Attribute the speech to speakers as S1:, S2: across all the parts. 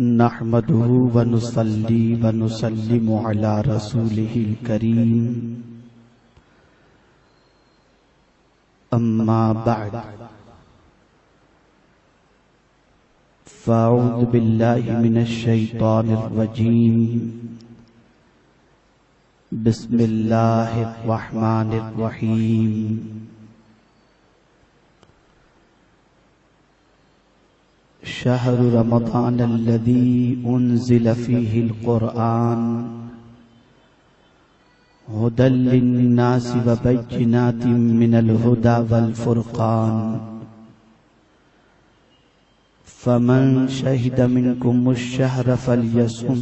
S1: نحمده ونصلي ونسلم على رسوله الكريم. أما بعد. فأعوذ بالله من الشيطان الرجيم. بسم الله الرحمن الرحيم. شهر رمضان الذي أنزل فيه القرآن هدى للناس وبينات من الهدى والفرقان فمن شهد منكم الشهر فليصم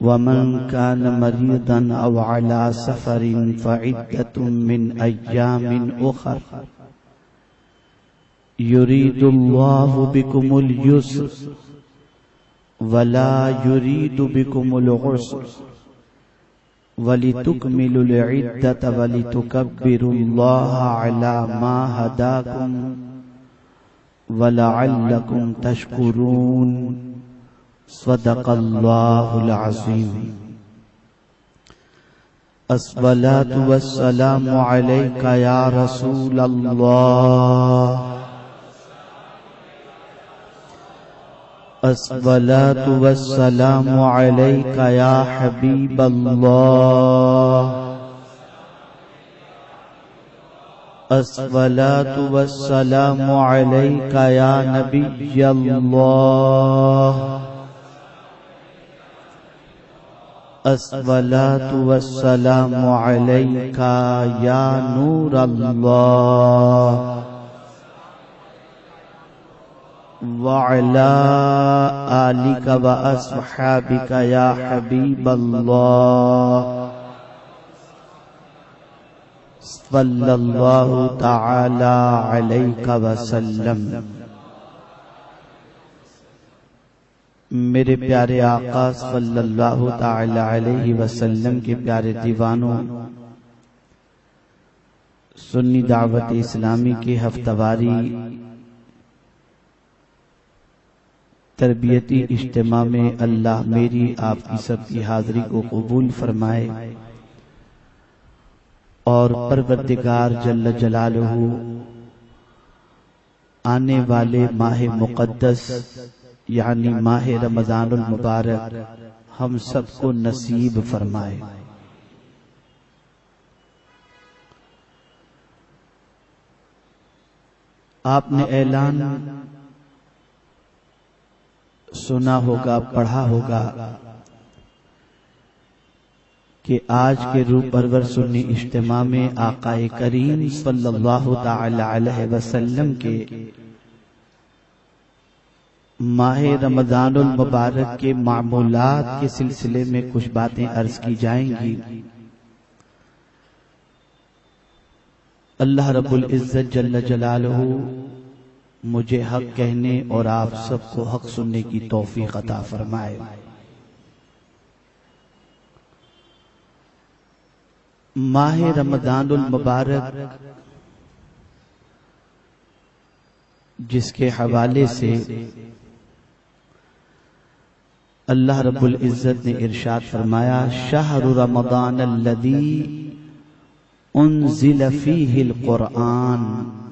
S1: ومن كان مريضا أو على سفر فعدة من أيام أخر يريد الله بكم اليسر ولا يريد بكم العسر ولتكملوا العدة ولتكبروا الله على ما هداكم ولعلكم تشكرون صدق الله العظيم الصلاة والسلام عليك يا رسول الله الصلاة والسلام عليك يا حبيب الله. الصلاة والسلام عليك يا نبي الله. الصلاة والسلام عليك يا نور الله. وعلى آلك وأصحابك يا حبيب الله. صلى الله تعالى عليك وسلم. میرے پیارے آقا صلی اللہ تعالی علیہ وسلم کے پیارے دیوانوں، سنی دعوت اسلامی کے ہفتواری تربیتی اجتماع میں اللہ میری آپ کی سب کی حاضری کو قبول فرمائے۔ اور پروردگار جل جلالہ آنے والے ماہ مقدس یعنی ماہ رمضان المبارک ہم سب کو نصیب فرمائے۔ آپ نے اعلان سنا ہوگا، پڑھا ہوگا کہ آج کے روح پرور سنی اجتماع میں آقا کریم صلی اللہ تعالی علیہ وسلم کے ماہ رمضان المبارک کے معمولات کے سلسلے میں کچھ باتیں عرض کی جائیں گی۔ اللہ رب العزت جل جلالہ مجھے حق کہنے اور آپ سب کو حق سننے کی توفیق عطا فرمائے۔ ماہ رمضان المبارک، جس کے حوالے سے اللہ رب العزت نے ارشاد فرمایا، شہر رمضان الذی انزل فیہ القرآن۔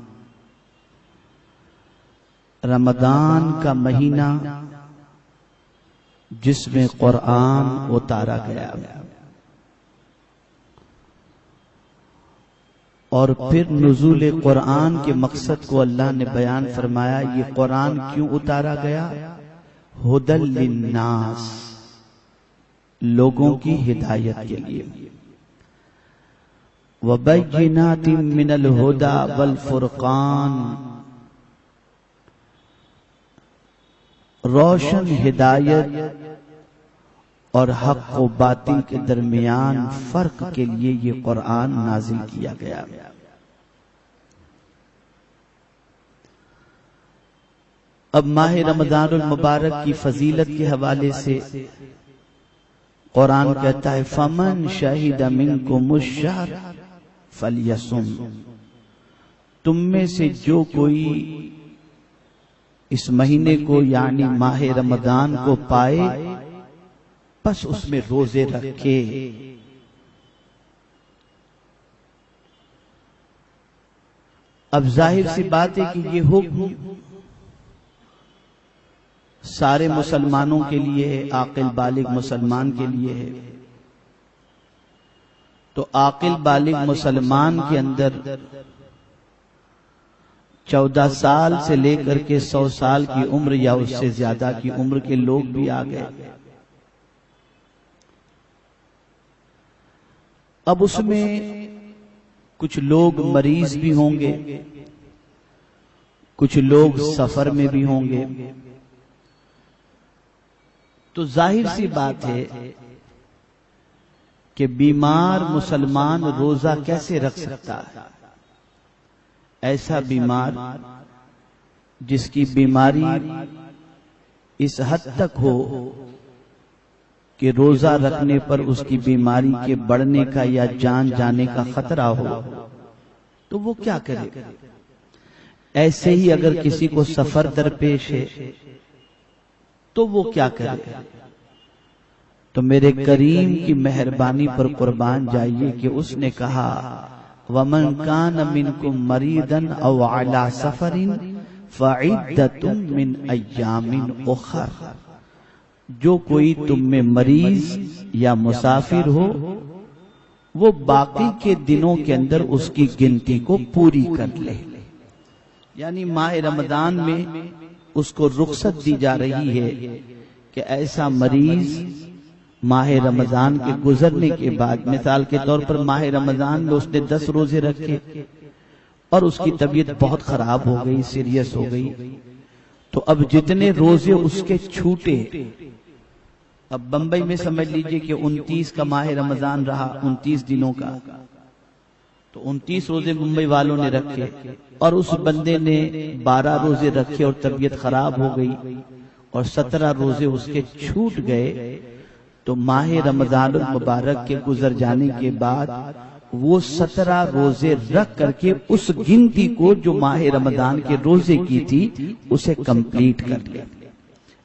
S1: رمضان کا مہینہ جس میں قرآن اتارا گیا۔ اور پھر نزول قرآن کے مقصد کو اللہ نے بیان فرمایا، یہ قرآن کیوں اتارا گیا؟ ہدل للناس، لوگوں کی ہدایت کے لیے۔ وَبَيِّنَاتٍ مِّنَ الْهُدَى وَالْفُرْقَانِ روشن ہدایت اور حق و باطل کے درمیان فرق کے لیے یہ قرآن نازل کیا گیا۔ اب ماہ رمضان المبارک کی فضیلت کے حوالے سے قرآن کہتا ہے، فمن شاہد منکم الشہر فلیسم تم میں سے جو کوئی اس مہینے کو یعنی ماہ رمضان کو پائے بس اس میں روزے رکھے۔ اب ظاہر سی بات ہے کہ یہ حکم سارے مسلمانوں کے لیے ہے عاقل بالغ مسلمان کے لیے ہے۔ تو عاقل بالغ مسلمان کے اندر چودہ سال سے لے کر کے سو سال کی عمر یا اس سے زیادہ کی عمر کے لوگ بھی آ گئے۔ اب اس میں کچھ لوگ مریض بھی ہوں گے، کچھ لوگ سفر میں بھی ہوں گے۔ تو ظاہر سی بات ہے کہ بیمار مسلمان روزہ کیسے رکھ سکتا ہے؟ ایسا بیمار جس کی بیماری اس حد تک ہو کہ روزہ رکھنے پر اس کی بیماری کے بڑھنے کا یا جان جانے کا خطرہ ہو، تو وہ کیا کرے؟ ایسے ہی اگر کسی کو سفر درپیش ہے، تو وہ کیا کرے؟ تو میرے کریم کی مہربانی پر قربان جائیے کہ اس نے کہا ومن كان منكم مريضا او على سفر فعدة من ايام اخر جو کوئی تم میں مریض یا مسافر ہو، وہ باقی کے دنوں کے اندر اس کی گنتی کو پوری کر لے۔ یعنی ماہ رمضان میں اس کو رخصت دی جا رہی ہے کہ ایسا مریض ماہ رمضان کے گزرنے کے بعد، مثال کے طور پر ماہ رمضان میں اس نے دس روزے رکھے اور اس کی طبیعت بہت خراب ہو گئی، سیریس ہو گئی۔ تو اب جتنے روزے اس کے چھوٹے، اب بمبئی میں سمجھ لیجیے کہ انتیس کا ماہ رمضان رہا، انتیس دنوں کا۔ تو انتیس روزے ممبئی والوں نے رکھے اور اس بندے نے بارہ روزے رکھے اور طبیعت خراب ہو گئی اور سترہ روزے اس کے چھوٹ گئے۔ تو ماہ رمضان المبارک کے گزر جانے کے بعد وہ سترہ روزے رکھ کر کے اس گنتی کو جو ماہ رمضان کے روزے کی تھی، اسے کمپلیٹ کر لیا۔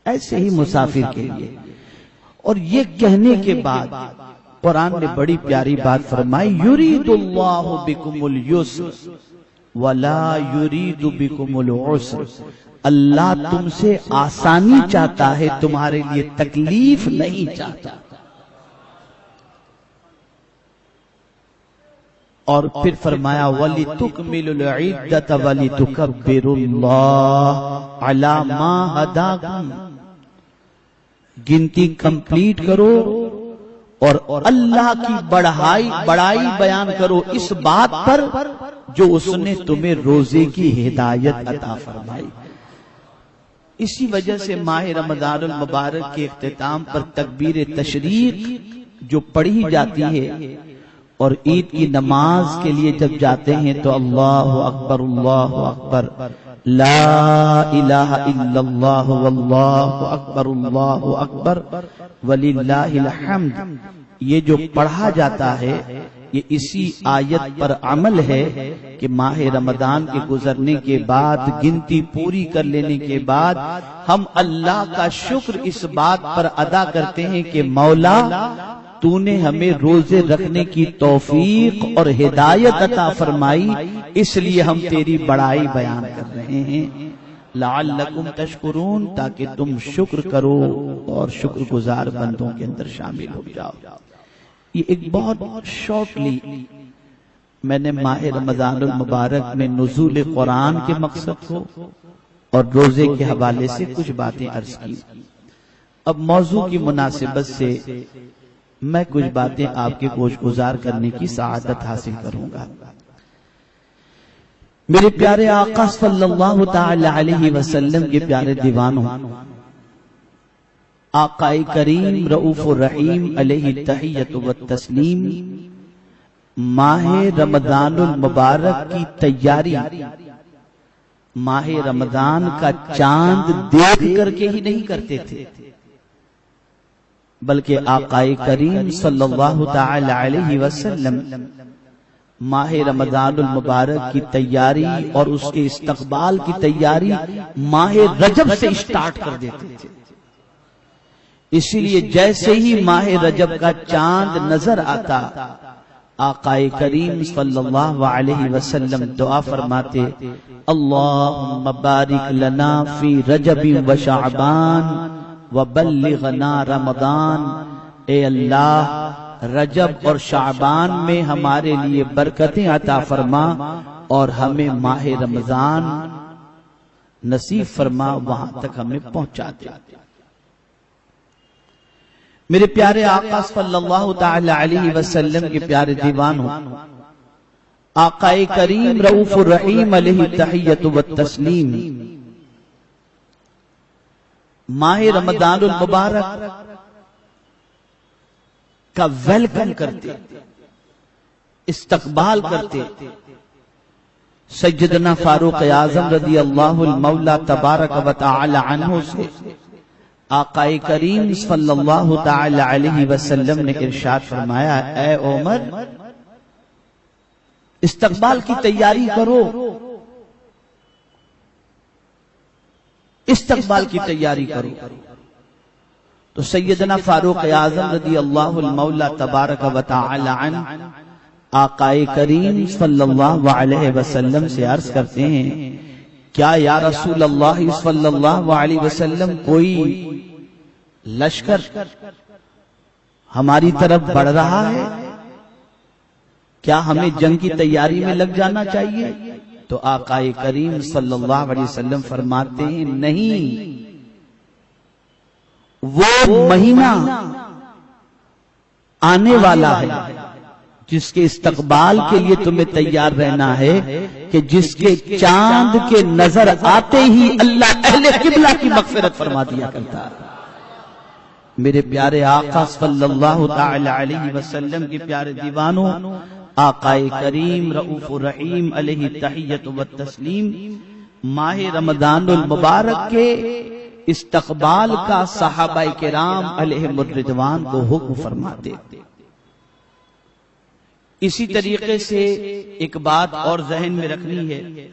S1: ایسے ہی مسافر کے لیے۔ اور یہ کہنے کے بعد قرآن نے بڑی پیاری بات فرمائی، یرید اللہ بکم اليسر ولا یرید بکم العسر۔ اللہ تم سے آسانی چاہتا ہے تمہارے لیے تکلیف نہیں چاہتا۔ اور پھر فرمایا ولی تکمل العدت ولی تکبر اللہ ہداکم گنتی کمپلیٹ کرو اور اللہ کی بڑھائی بڑائی بیان کرو۔ اس بات پر جو اس نے تمہیں روزے کی ہدایت عطا فرمائی۔ اسی وجہ سے ماہ رمضان المبارک کے اختتام پر تکبیر تشریق جو پڑھی جاتی ہے اور عید کی نماز کے لیے جب جاتے ہیں تو اللہ اکبر اللہ اکبر، لا الہ الا اللہ، واللہ اکبر، اللہ اکبر وللہ الحمد، یہ جو پڑھا جاتا ہے یہ اسی آیت پر عمل ہے کہ ماہ رمضان کے گزرنے کے بعد، گنتی پوری کر لینے کے بعد ہم اللہ کا شکر اس بات پر ادا کرتے ہیں کہ مولا تو نے ہمیں روزے رکھنے کی توفیق اور ہدایت عطا فرمائی، اس لیے ہم تیری بڑائی بیان کر رہے ہیں۔ لعلکم تشکرون تاکہ تم شکر کرو اور شکر گزار بندوں کے اندر شامل ہو جاؤ۔ یہ ایک بہت شارٹلی میں نے ماہ رمضان المبارک میں نزول قرآن کے مقصد کو اور روزے کے حوالے سے کچھ باتیں عرض کی۔ اب موضوع کی مناسبت سے میں کچھ باتیں آپ کے گوش گزار کرنے کی سعادت حاصل کروں گا۔ میرے پیارے آقا صلی اللہ تعالی علیہ وسلم کے پیارے دیوانوں آقا کریم رعوف الرحیم علیہ تحیت و تسلیم ماہ رمضان المبارک کی تیاری۔ ماہ رمضان کا چاند دیکھ کر کے ہی نہیں کرتے تھے، بلکہ آقا کریم صلی اللہ تعالی علیہ وسلم ماہ رمضان المبارک کی تیاری اور اس کے استقبال کی تیاری ماہ رجب سے اسٹارٹ کر دیتے تھے۔ اسی لیے جیسے ہی ماہ رجب کا چاند نظر آتا آقا کریم صلی اللہ علیہ وسلم دعا فرماتے اللہم بارک لنا فی رجب و شعبان و بلغنا رمضان۔ اے اللہ رجب اور شعبان میں ہمارے لیے برکتیں عطا فرما اور ہمیں ماہ رمضان نصیب فرما وہاں تک ہمیں پہنچا دے۔ میرے پیارے آقا صلی اللہ تعالی علیہ وسلم کے پیارے دیوان ہوں آقا کریم رعوف الرحیم علیہ تحیت و تسلیم ماہ رمضان المبارک کا ویلکم کرتے، استقبال کرتے سجدنا فاروق اعظم رضی اللہ المولا تبارک و تعالی عنہ سے آقا کریم صلی اللہ تعالی علیہ وسلم نے ارشاد فرمایا، اے عمر، استقبال کی تیاری کرو. استقبال کی تیاری کرو۔ تو سیدنا فاروق اعظم رضی اللہ المولا تبارک و تعالی عنہ آقا کریم صلی اللہ علیہ وسلم سے عرض کرتے ہیں کیا یا رسول اللہ صلی اللہ علیہ وسلم کوئی لشکر ہماری طرف بڑھ رہا ہے؟ کیا ہمیں جنگ کی تیاری میں لگ جانا چاہیے؟ تو آقا کریم صلی اللہ علیہ وسلم فرماتے ہیں، نہیں۔ وہ مہینہ آنے والا ہے۔ جس کے استقبال کے لیے تمہیں تیار رہنا ہے کہ جس کے چاند کے نظر آتے ہی اللہ اہل قبلہ کی مغفرت فرما دیا کرتا میرے پیارے آقا صلی اللہ تعالی علیہ وسلم کے پیارے دیوانوں، آقا کریم رعوف الرحیم علیہ تحیت و تسلیم ماہ رمضان المبارک کے استقبال کا صحابہ کرام علیہ مردوان کو حکم فرماتے۔ اسی طریقے سے ایک بات اور ذہن میں رکھنی ہے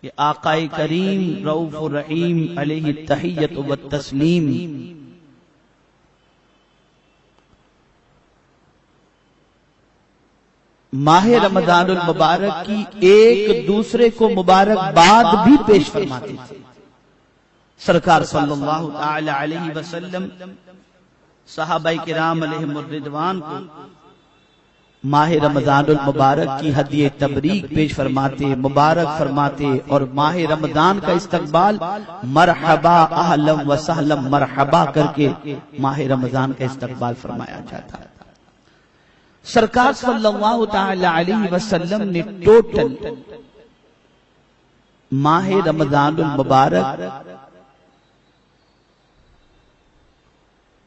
S1: کہ آقا کریم رعوف الرحیم علیہ تحیت و تسلیم ماہ رمضان المبارک کی ایک دوسرے کو مبارک بعد بھی پیش فرماتے تھے۔ سرکار صلی اللہ تعالی علیہ وسلم صحابہ کرام علیہ مردوان کو ماہ رمضان المبارک کی حدیع تبریک پیش فرماتے، مبارک فرماتے اور ماہ رمضان کا استقبال مرحبا اہلم و سہلم مرحبا کر کے ماہ رمضان کا استقبال فرمایا جاتا۔ سرکار صلی اللہ تعالی علیہ وسلم نے ٹوٹل ماہ رمضان المبارک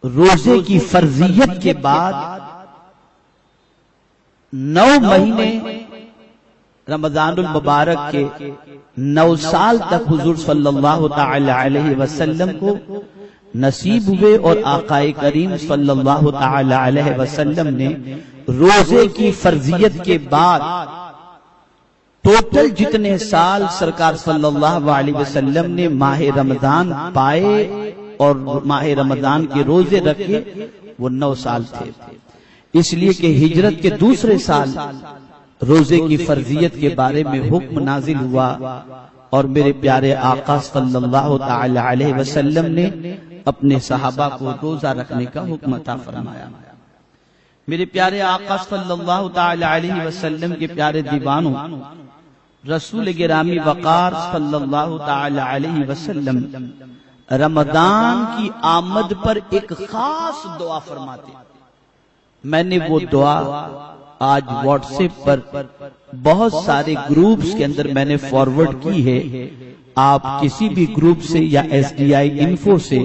S1: روزے کی فرضیت کے بعد نو مہینے رمضان المبارک کے نو سال تک حضور صلی اللہ تعالی علیہ وسلم کو نصیب ہوئے اور آقا کریم صلی اللہ تعالی علیہ وسلم نے روزے کی فرضیت کے بعد ٹوٹل جتنے سال سرکار صلی اللہ علیہ وسلم نے ماہ رمضان پائے اور ماہ رمضان کے روزے رکھے وہ نو سال تھے۔ اس لیے کہ ہجرت کے دوسرے سال روزے کی فرضیت کے بارے میں حکم نازل ہوا اور میرے پیارے آقا صلی اللہ تعالی علیہ وسلم نے اپنے صحابہ کو روزہ رکھنے کا حکم عطا فرمایا۔ میرے پیارے آقا صلی اللہ تعالی علیہ وسلم کے پیارے دیوانوں، رسول گرامی وقار صلی اللہ تعالی علیہ وسلم رمضان کی آمد پر ایک خاص دعا فرماتے۔ میں نے وہ دعا آج واٹس ایپ پر بہت سارے گروپس کے اندر میں نے فارورڈ کی ہے۔ آپ کسی بھی گروپ سے یا ایس ڈی آئی انفو سے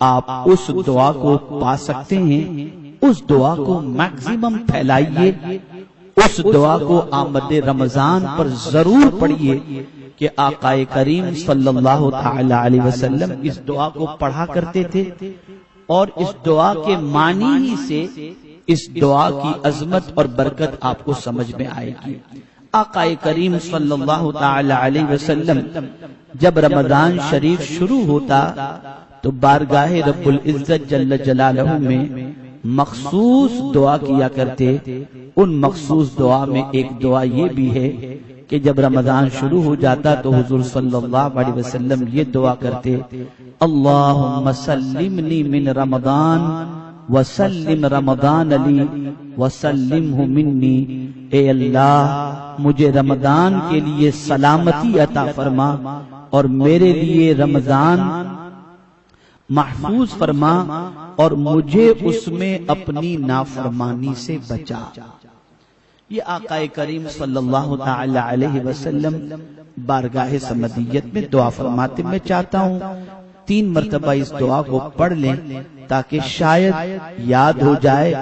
S1: آپ اس دعا کو پا سکتے ہیں۔ اس دعا کو میکزیمم پھیلائیے۔ اس دعا کو آمد رمضان پر ضرور پڑھیے کہ آقا کریم صلی اللہ تعالی علیہ وسلم اس دعا کو پڑھا کرتے تھے اور اس دعا کے معنی ہی سے اس دعا کی عظمت اور برکت آپ کو سمجھ میں آئے گی۔ آقا کریم صلی اللہ تعالی علیہ وسلم، جب رمضان شریف شروع ہوتا، تو بارگاہ رب العزت جل جلالہ میں مخصوص دعا کیا کرتے۔ ان مخصوص دعا میں ایک دعا یہ بھی ہے کہ جب رمضان شروع ہو جاتا، تو حضور صلی اللہ علیہ وسلم یہ دعا کرتے، اللہم سلمنی من رمضان وسلم رمضان علی وسلم منی، اے اللہ، مجھے رمضان کے لیے سلامتی عطا فرما اور میرے لیے رمضان محفوظ فرما اور مجھے اس میں اپنی نافرمانی سے بچا۔ یہ آقا کریم صلی اللہ تعالی علیہ وسلم بارگاہ سمدیت میں دعا فرماتے میں چاہتا ہوں۔ تین مرتبہ اس دعا کو پڑھ لیں۔ تاکہ شاید یاد ہو جائے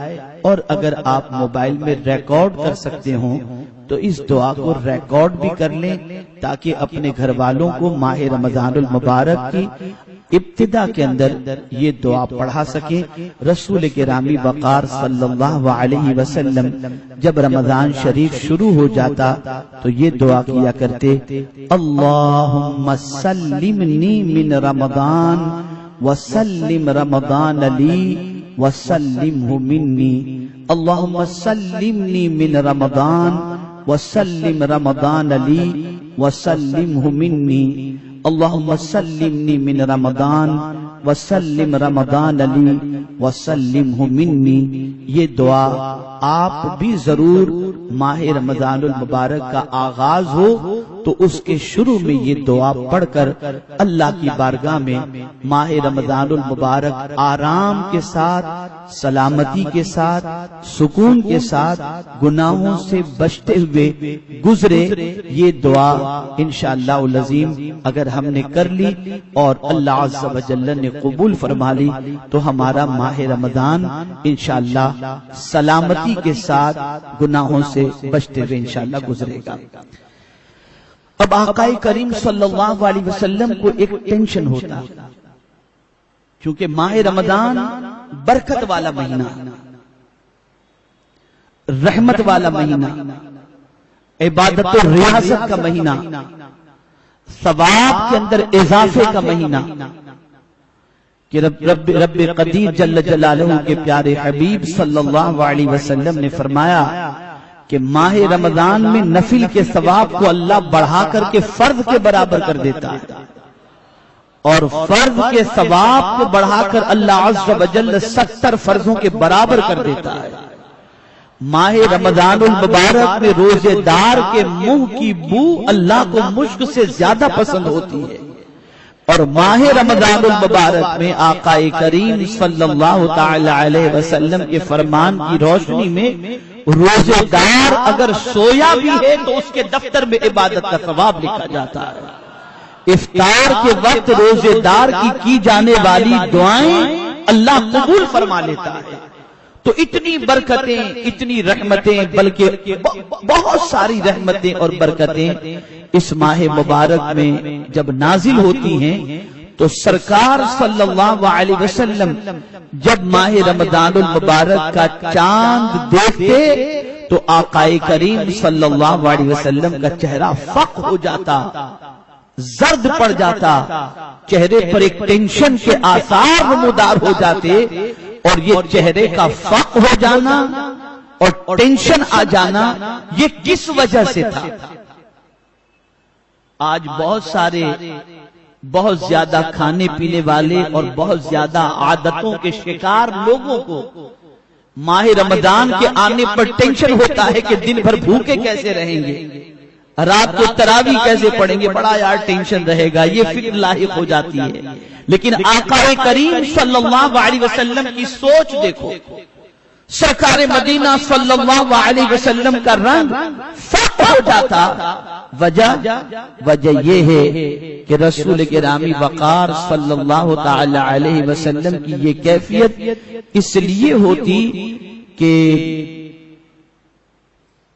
S1: اور اگر آپ موبائل میں ریکارڈ کر سکتے ہوں تو اس دعا کو ریکارڈ بھی کر لیں تاکہ اپنے گھر والوں کو ماہ رمضان المبارک کی ابتدا کے اندر یہ دعا پڑھا سکیں رسول کے رامی وقار صلی اللہ علیہ وسلم جب رمضان شریف شروع ہو جاتا تو یہ دعا کیا کرتے، اللہم سلمنی من رمضان وسلم رمضان لی وسلمہ منی اللہم سلمنی من رمضان، وسلم رمضان لی وسلمہ منی اللہم سلمنی من رمضان، وسلم رمضان علی وسلم منی یہ دعا آپ بھی ضرور ماہ رمضان المبارک کا آغاز ہو، تو اس کے شروع میں یہ دعا پڑھ کر اللہ کی بارگاہ میں ماہ رمضان المبارک آرام کے ساتھ، سلامتی کے ساتھ، سکون کے ساتھ گناہوں سے بچتے ہوئے گزرے، یہ دعا انشاءاللہ العظیم اگر ہم نے کر لی اور اللہ عز و جل نے قبول فرما لی، تو ہمارا ماہ رمضان انشاءاللہ سلامتی کے ساتھ گناہوں سے بچتے ہوئے انشاءاللہ گزرے گا۔ اب آقا کریم صلی اللہ علیہ وسلم کو ایک ٹینشن ہوتا چونکہ ماہ رمضان برکت والا مہینہ، رحمت والا مہینہ، عبادت و ریاست کا مہینہ، ثواب کے اندر اضافے کا مہینہ کہ رب رب رب قدیر جل جلالہ کے پیارے حبیب صلی اللہ علیہ وسلم نے فرمایا کہ ماہ رمضان میں نفل کے ثواب کو اللہ بڑھا کر کے فرض کے برابر کر دیتا ہے۔ اور فرض کے ثواب کو بڑھا کر اللہ عز و جل ستر فرضوں کے برابر کر دیتا ہے۔ ماہ رمضان المبارک میں روزے دار کے منہ کی بو اللہ کو مشک سے زیادہ پسند ہوتی ہے۔ اور ماہ رمضان المبارک میں آقا کریم صلی اللہ تعالی علیہ وسلم کے فرمان کی روشنی میں روزے دار اگر سویا بھی ہے تو اس کے دفتر میں عبادت کا ثواب لکھا جاتا ہے۔ افطار کے وقت روزے دار کی کی جانے والی دعائیں اللہ قبول فرما لیتا ہے۔ تو اتنی برکتیں، اتنی رحمتیں، بلکہ بہت ساری رحمتیں اور برکتیں اس ماہ مبارک میں جب نازل ہوتی ہیں، تو سرکار صلی اللہ علیہ وسلم جب ماہ رمضان المبارک کا چاند دیکھتے، تو آقا کریم صلی اللہ علیہ وسلم کا چہرہ فق ہو جاتا، زرد پڑ جاتا، چہرے پر ایک ٹینشن کے آثار نمودار ہو جاتے اور یہ چہرے کا فق ہو جانا اور ٹینشن آ جانا، یہ کس وجہ سے تھا؟ آج بہت سارے، بہت زیادہ کھانے پینے والے اور بہت زیادہ عادتوں کے شکار لوگوں کو ماہ رمضان کے آنے پر ٹینشن ہوتا ہے کہ دن بھر بھوکے کیسے رہیں گے؟ رات کو تراوی کیسے پڑیں گے؟ بڑا یار ٹینشن رہے گا، یہ فکر لاحق ہو جاتی ہے۔ لیکن آقا کریم صلی اللہ علیہ وسلم کی سوچ دیکھو۔ سرکار مدینہ صلی اللہ علیہ وسلم کا رنگ فٹ ہو جاتا۔ وجہ وجہ یہ ہے کہ رسول کے وقار صلی اللہ تعالی علیہ وسلم کی یہ کیفیت اس لیے ہوتی کہ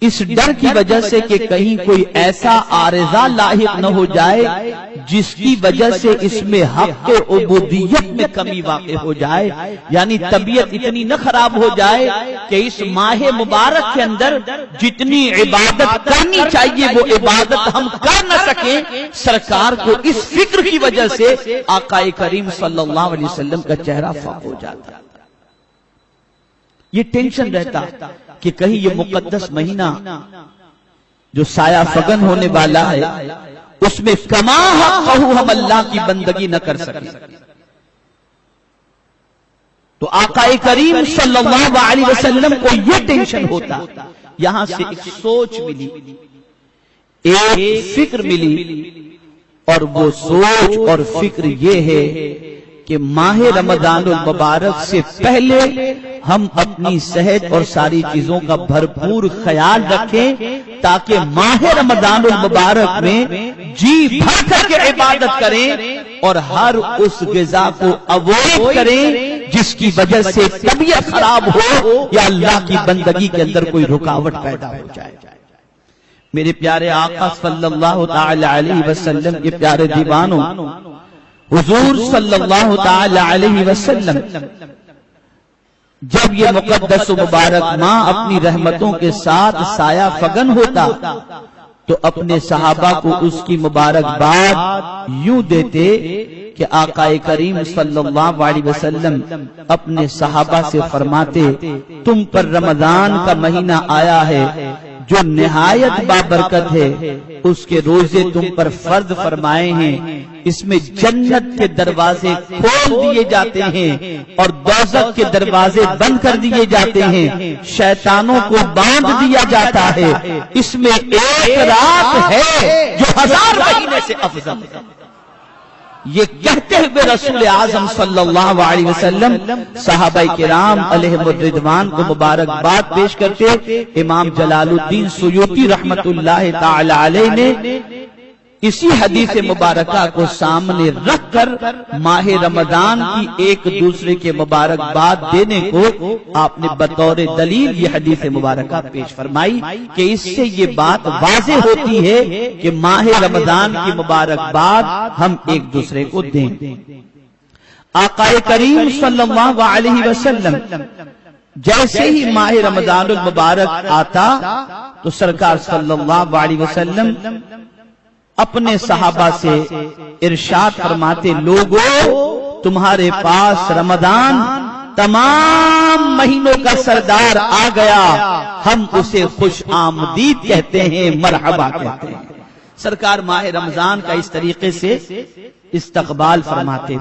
S1: اس ڈر کی وجہ سے کہ کہیں کوئی ایسا آرزہ لاحق نہ ہو جائے جس کی وجہ سے اس میں حق عبودیت میں کمی واقع ہو جائے یعنی طبیعت اتنی نہ خراب ہو جائے کہ اس ماہ مبارک کے اندر جتنی عبادت کرنی چاہیے وہ عبادت ہم کر نہ سکیں سرکار کو اس فکر کی وجہ سے آقا کریم صلی اللہ علیہ وسلم کا چہرہ فاق ہو جاتا یہ ٹینشن رہتا کہ کہیں یہ مقدس مہینہ جو سایہ فگن ہونے والا ہے اس میں کما ہم اللہ کی بندگی نہ کر سکے۔ تو آقا کریم صلی اللہ علیہ وسلم کو یہ ٹینشن ہوتا۔ یہاں سے ایک سوچ ملی۔ ایک فکر ملی۔ اور وہ سوچ اور فکر یہ ہے کہ ماہ رمضان المبارک سے پہلے ہم اپنی صحت اور ساری چیزوں کا بھرپور خیال رکھیں تاکہ ماہ رمضان المبارک میں جی بھر کر کے عبادت کریں اور ہر اس غذا کو اوائڈ کریں جس کی وجہ سے طبیعت خراب ہو یا اللہ کی بندگی کے اندر کوئی رکاوٹ پیدا ہو جائے۔ میرے پیارے آقا صلی اللہ تعالی علیہ وسلم کے پیارے دیوانوں حضور صلی اللہ تعالی علیہ وسلم، جب یہ مقدس و مبارک ماں اپنی رحمتوں کے ساتھ سایہ فگن ہوتا، تو اپنے صحابہ کو اس کی مبارک بات یوں دیتے کہ آقا کریم صلی اللہ علیہ وسلم اپنے صحابہ سے فرماتے، تم پر رمضان کا مہینہ آیا ہے جو نہایت بابرکت ہے، اس کے روزے تم پر فرض فرمائے ہیں۔ اس میں جنت کے دروازے کھول دیے جاتے ہیں اور دوزت کے دروازے بند کر دیے جاتے ہیں۔ شیطانوں کو باندھ دیا جاتا ہے۔ اس میں ایک رات ہے جو ہزار مہینے سے افضل ہے۔ یہ کہتے ہوئے رسول اعظم صلی اللہ علیہ وسلم صحابہ کرام علیہ الردوان کو مبارک بات پیش کرتے، امام جلال الدین سیوتی رحمت اللہ تعالی علیہ نے اسی حدیث مبارکہ کو سامنے رکھ کر ماہ رمضان کی ایک دوسرے کے مبارک باد دینے کو آپ نے بطور دلیل یہ حدیث مبارکہ پیش فرمائی کہ اس سے یہ بات واضح ہوتی ہے کہ ماہ رمضان کی مبارک باد ہم ایک دوسرے کو دیں۔ آقا کریم صلی اللہ علیہ وسلم جیسے ہی ماہ رمضان المبارک آتا تو سرکار صلی اللہ علیہ وسلم اپنے صحابہ سے ارشاد فرماتے لوگوں تمہارے پاس رمضان تمام مہینوں کا سردار آ گیا۔ ہم اسے خوش آمدید کہتے ہیں، مرحبا کہتے ہیں۔ سرکار ماہ رمضان کا اس طریقے سے استقبال فرماتے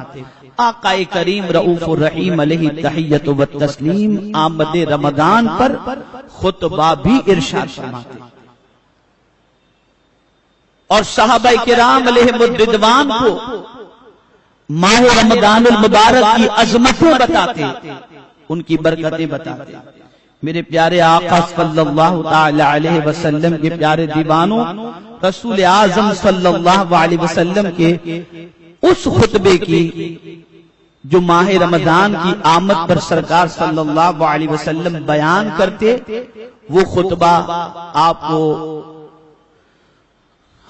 S1: آقا کریم رعوف الرحیم علیہ تحیت و تسلیم آمد رمضان پر خطبہ بھی ارشاد فرماتے اور صحابہ کرام علیہ مردوان کو ماہ رمضان المبارک کی عظمتیں بتاتے ان کی برکتیں بتاتے۔ میرے پیارے آقا صلی اللہ تعالی علیہ وسلم کے پیارے دیوانوں رسول اعظم صلی اللہ علیہ وسلم کے اس خطبے کی جو ماہ رمضان کی آمد پر سرکار صلی اللہ علیہ وسلم بیان کرتے وہ خطبہ آپ کو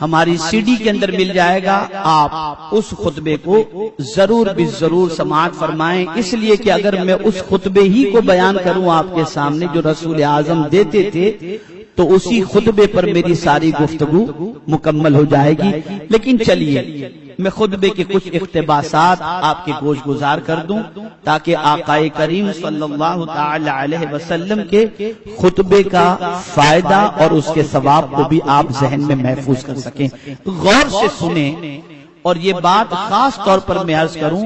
S1: ہماری سی ڈی کے اندر مل جائے گا آپ اس خطبے کو ضرور بھی ضرور سماعت فرمائیں۔ اس لیے کہ اگر میں اس خطبے ہی کو بیان کروں آپ کے سامنے جو رسول اعظم دیتے تھے تو اسی خطبے پر میری ساری گفتگو مکمل ہو جائے گی۔ لیکن چلیے۔ میں خطبے کے کچھ اقتباسات آپ کے گوش گزار کر دوں تاکہ آقا کریم صلی اللہ تعالی علیہ وسلم کے خطبے کا فائدہ اور اس کے ثواب کو بھی آپ ذہن میں محفوظ کر سکیں۔ غور سے سنیں اور یہ بات خاص طور پر میں عرض کروں،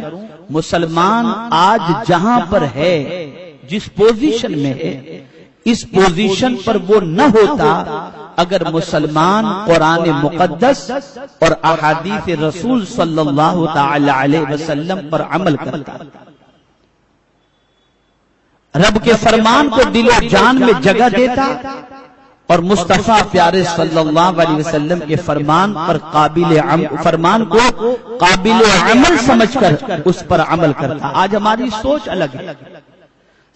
S1: مسلمان آج جہاں پر ہے، جس پوزیشن میں ہے، اس پوزیشن پر وہ نہ ہوتا اگر مسلمان قرآن مقدس اور احادیث رسول صلی اللہ تعالی علیہ وسلم پر عمل کرتا رب کے فرمان کو دل و جان میں جگہ دیتا اور مصطفیٰ پیارے صلی اللہ علیہ وسلم کے فرمان پر قابل فرمان کو قابل عمل سمجھ کر اس پر عمل کرتا آج ہماری سوچ الگ ہے۔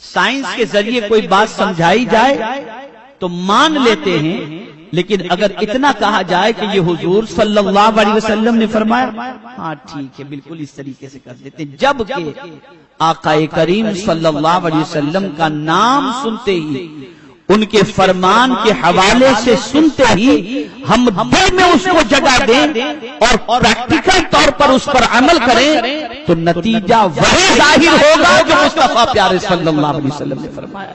S1: سائنس کے ذریعے کوئی بات سمجھائی جائے تو مان لیتے ہیں لیکن اگر اتنا کہا جائے کہ یہ حضور صلی اللہ علیہ وسلم نے فرمایا ہاں ٹھیک ہے بالکل اس طریقے سے کر دیتے جبکہ آقا کریم صلی اللہ علیہ وسلم کا نام سنتے ہی ان کے فرمان کے حوالے سے سنتے ہی ہم دل میں اس کو جگہ دیں اور پریکٹیکل طور پر اس پر عمل کریں تو نتیجہ وہی ظاہر ہوگا جو مصطفیٰ پیارے صلی اللہ علیہ وسلم نے فرمایا۔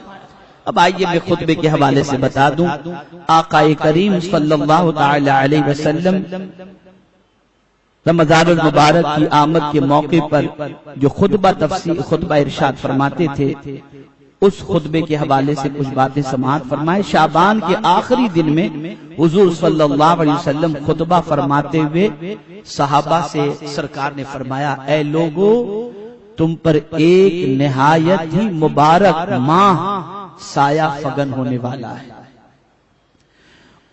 S1: اب آئیے میں خطبے کے حوالے سے بتا دوں۔ آقا کریم صلی اللہ تعالی علیہ وسلم رمضان المبارک کی آمد کے موقع پر جو خطبہ تفسیر خطبہ ارشاد فرماتے تھے، اس خطبے کے حوالے سے کچھ باتیں سماعت فرمائے۔ شابان کے آخری دن میں حضور صلی اللہ علیہ وسلم خطبہ فرماتے ہوئے صحابہ سے سرکار نے فرمایا، اے لوگو، تم پر ایک نہایت ہی مبارک ماہ سایہ فگن ہونے والا ہے۔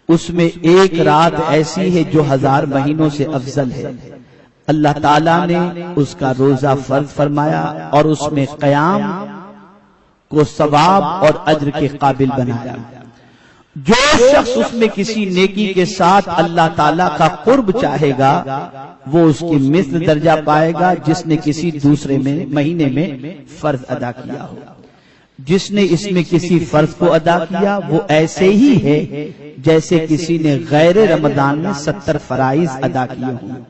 S1: اس میں ایک رات ایسی ہے جو ہزار مہینوں سے افضل ہے۔ اللہ تعالیٰ نے اس کا روزہ فرض فرمایا اور اس میں قیام کو ثواب اور اجر کے قابل بنایا۔ جو شخص اس میں کسی نیکی کے ساتھ اللہ تعالیٰ کا قرب چاہے گا، وہ اس کی مثل درجہ پائے گا جس نے کسی دوسرے میں، مہینے میں فرض ادا کیا ہو۔ جس نے اس میں کسی فرض کو ادا کیا، وہ ایسے ہی ہے جیسے کسی نے غیر رمضان میں ستر فرائض ادا کیے ہوں۔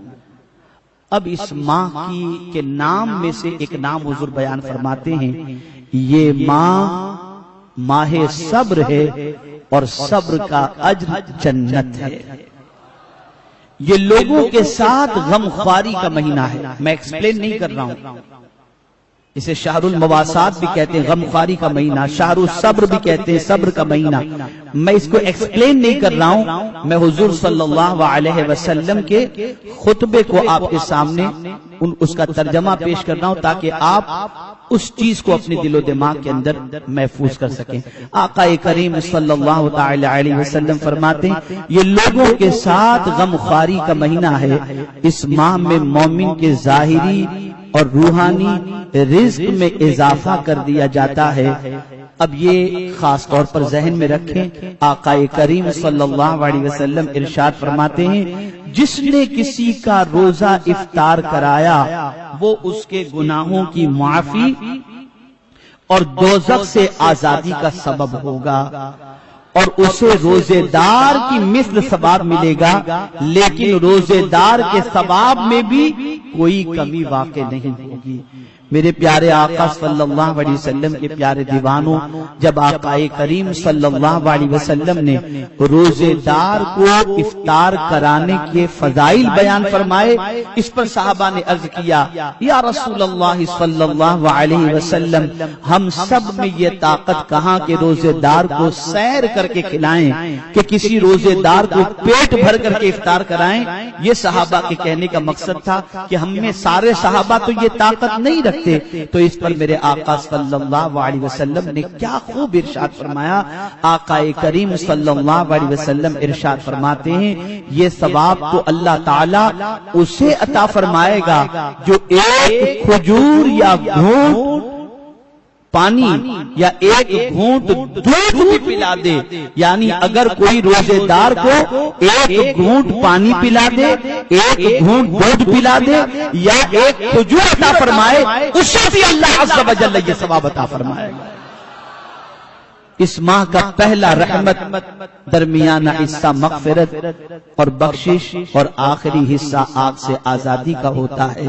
S1: اب اس ماہ کی کے نام میں سے ایک نام حضور بیان فرماتے ہیں، یہ ماہ ماہ صبر ہے اور صبر کا اجر جنت ہے۔ یہ لوگوں کے ساتھ غم خواری کا مہینہ ہے۔ میں ایکسپلین نہیں کر رہا ہوں۔ اسے شہر المواسات بھی کہتے ہیں غم خواری کا مہینہ شہر الصبر بھی کہتے ہیں، صبر کا مہینہ۔ میں اس کو ایکسپلین نہیں کر رہا ہوں، میں حضور صلی اللہ علیہ وسلم کے خطبے کو آپ کے سامنے اس کا ترجمہ پیش کر رہا ہوں تاکہ آپ اس چیز کو اپنے دل و دماغ کے اندر محفوظ کر سکیں۔ آقا کریم صلی اللہ تعالی علیہ وسلم فرماتے ہیں، یہ لوگوں کے ساتھ غم خواری کا مہینہ ہے، اس ماہ میں مومن کے ظاہری اور روحانی رزق میں اضافہ کر دیا جاتا ہے۔ اب یہ خاص طور پر ذہن میں رکھیں آقا کریم صلی اللہ علیہ وسلم ارشاد فرماتے ہیں، جس نے کسی کا روزہ افطار کرایا، وہ اس کے گناہوں کی معافی اور دوزخ سے آزادی کا سبب ہوگا اور اسے روزے دار کی مثل ثواب ملے گا، لیکن روزے دار کے ثواب میں بھی کوئی کمی واقع نہیں ہوگی۔ میرے پیارے آقا صلی اللہ علیہ وسلم کے پیارے دیوانوں، جب آقا کریم صلی اللہ علیہ وسلم نے روزے دار کو افطار کرانے کے فضائل بیان فرمائے، اس پر صحابہ نے عرض کیا، یا رسول اللہ صلی اللہ علیہ وسلم، ہم سب میں یہ طاقت کہاں کے روزے دار کو سیر کر کے کھلائیں، کہ کسی روزے دار کو پیٹ بھر کر کے افطار کرائیں۔ یہ صحابہ کے کہنے کا مقصد تھا کہ ہم میں سارے صحابہ تو یہ طاقت نہیں رکھتے۔ رکھتے تو اس پر میرے آقا صلی اللہ علیہ وسلم نے کیا خوب ارشاد فرمایا؟ آقا کریم صلی اللہ علیہ وسلم ارشاد فرماتے ہیں، یہ ثواب تو اللہ تعالی اسے عطا فرمائے گا جو ایک کھجور یا گھونٹ پانی یا ایک گھونٹ دودھ بھی پلا دے یعنی اگر کوئی روزے دار کو ایک گھونٹ پانی پلا دے ایک گھونٹ دودھ پلا دے یا ایک کھجور عطا فرمائے اسے بھی اللہ عز و جل یہ ثواب عطا فرمائے۔ گا اس ماہ کا پہلا رحمت درمیانہ حصہ مغفرت اور بخشش اور آخری حصہ آگ سے آزادی کا ہوتا ہے۔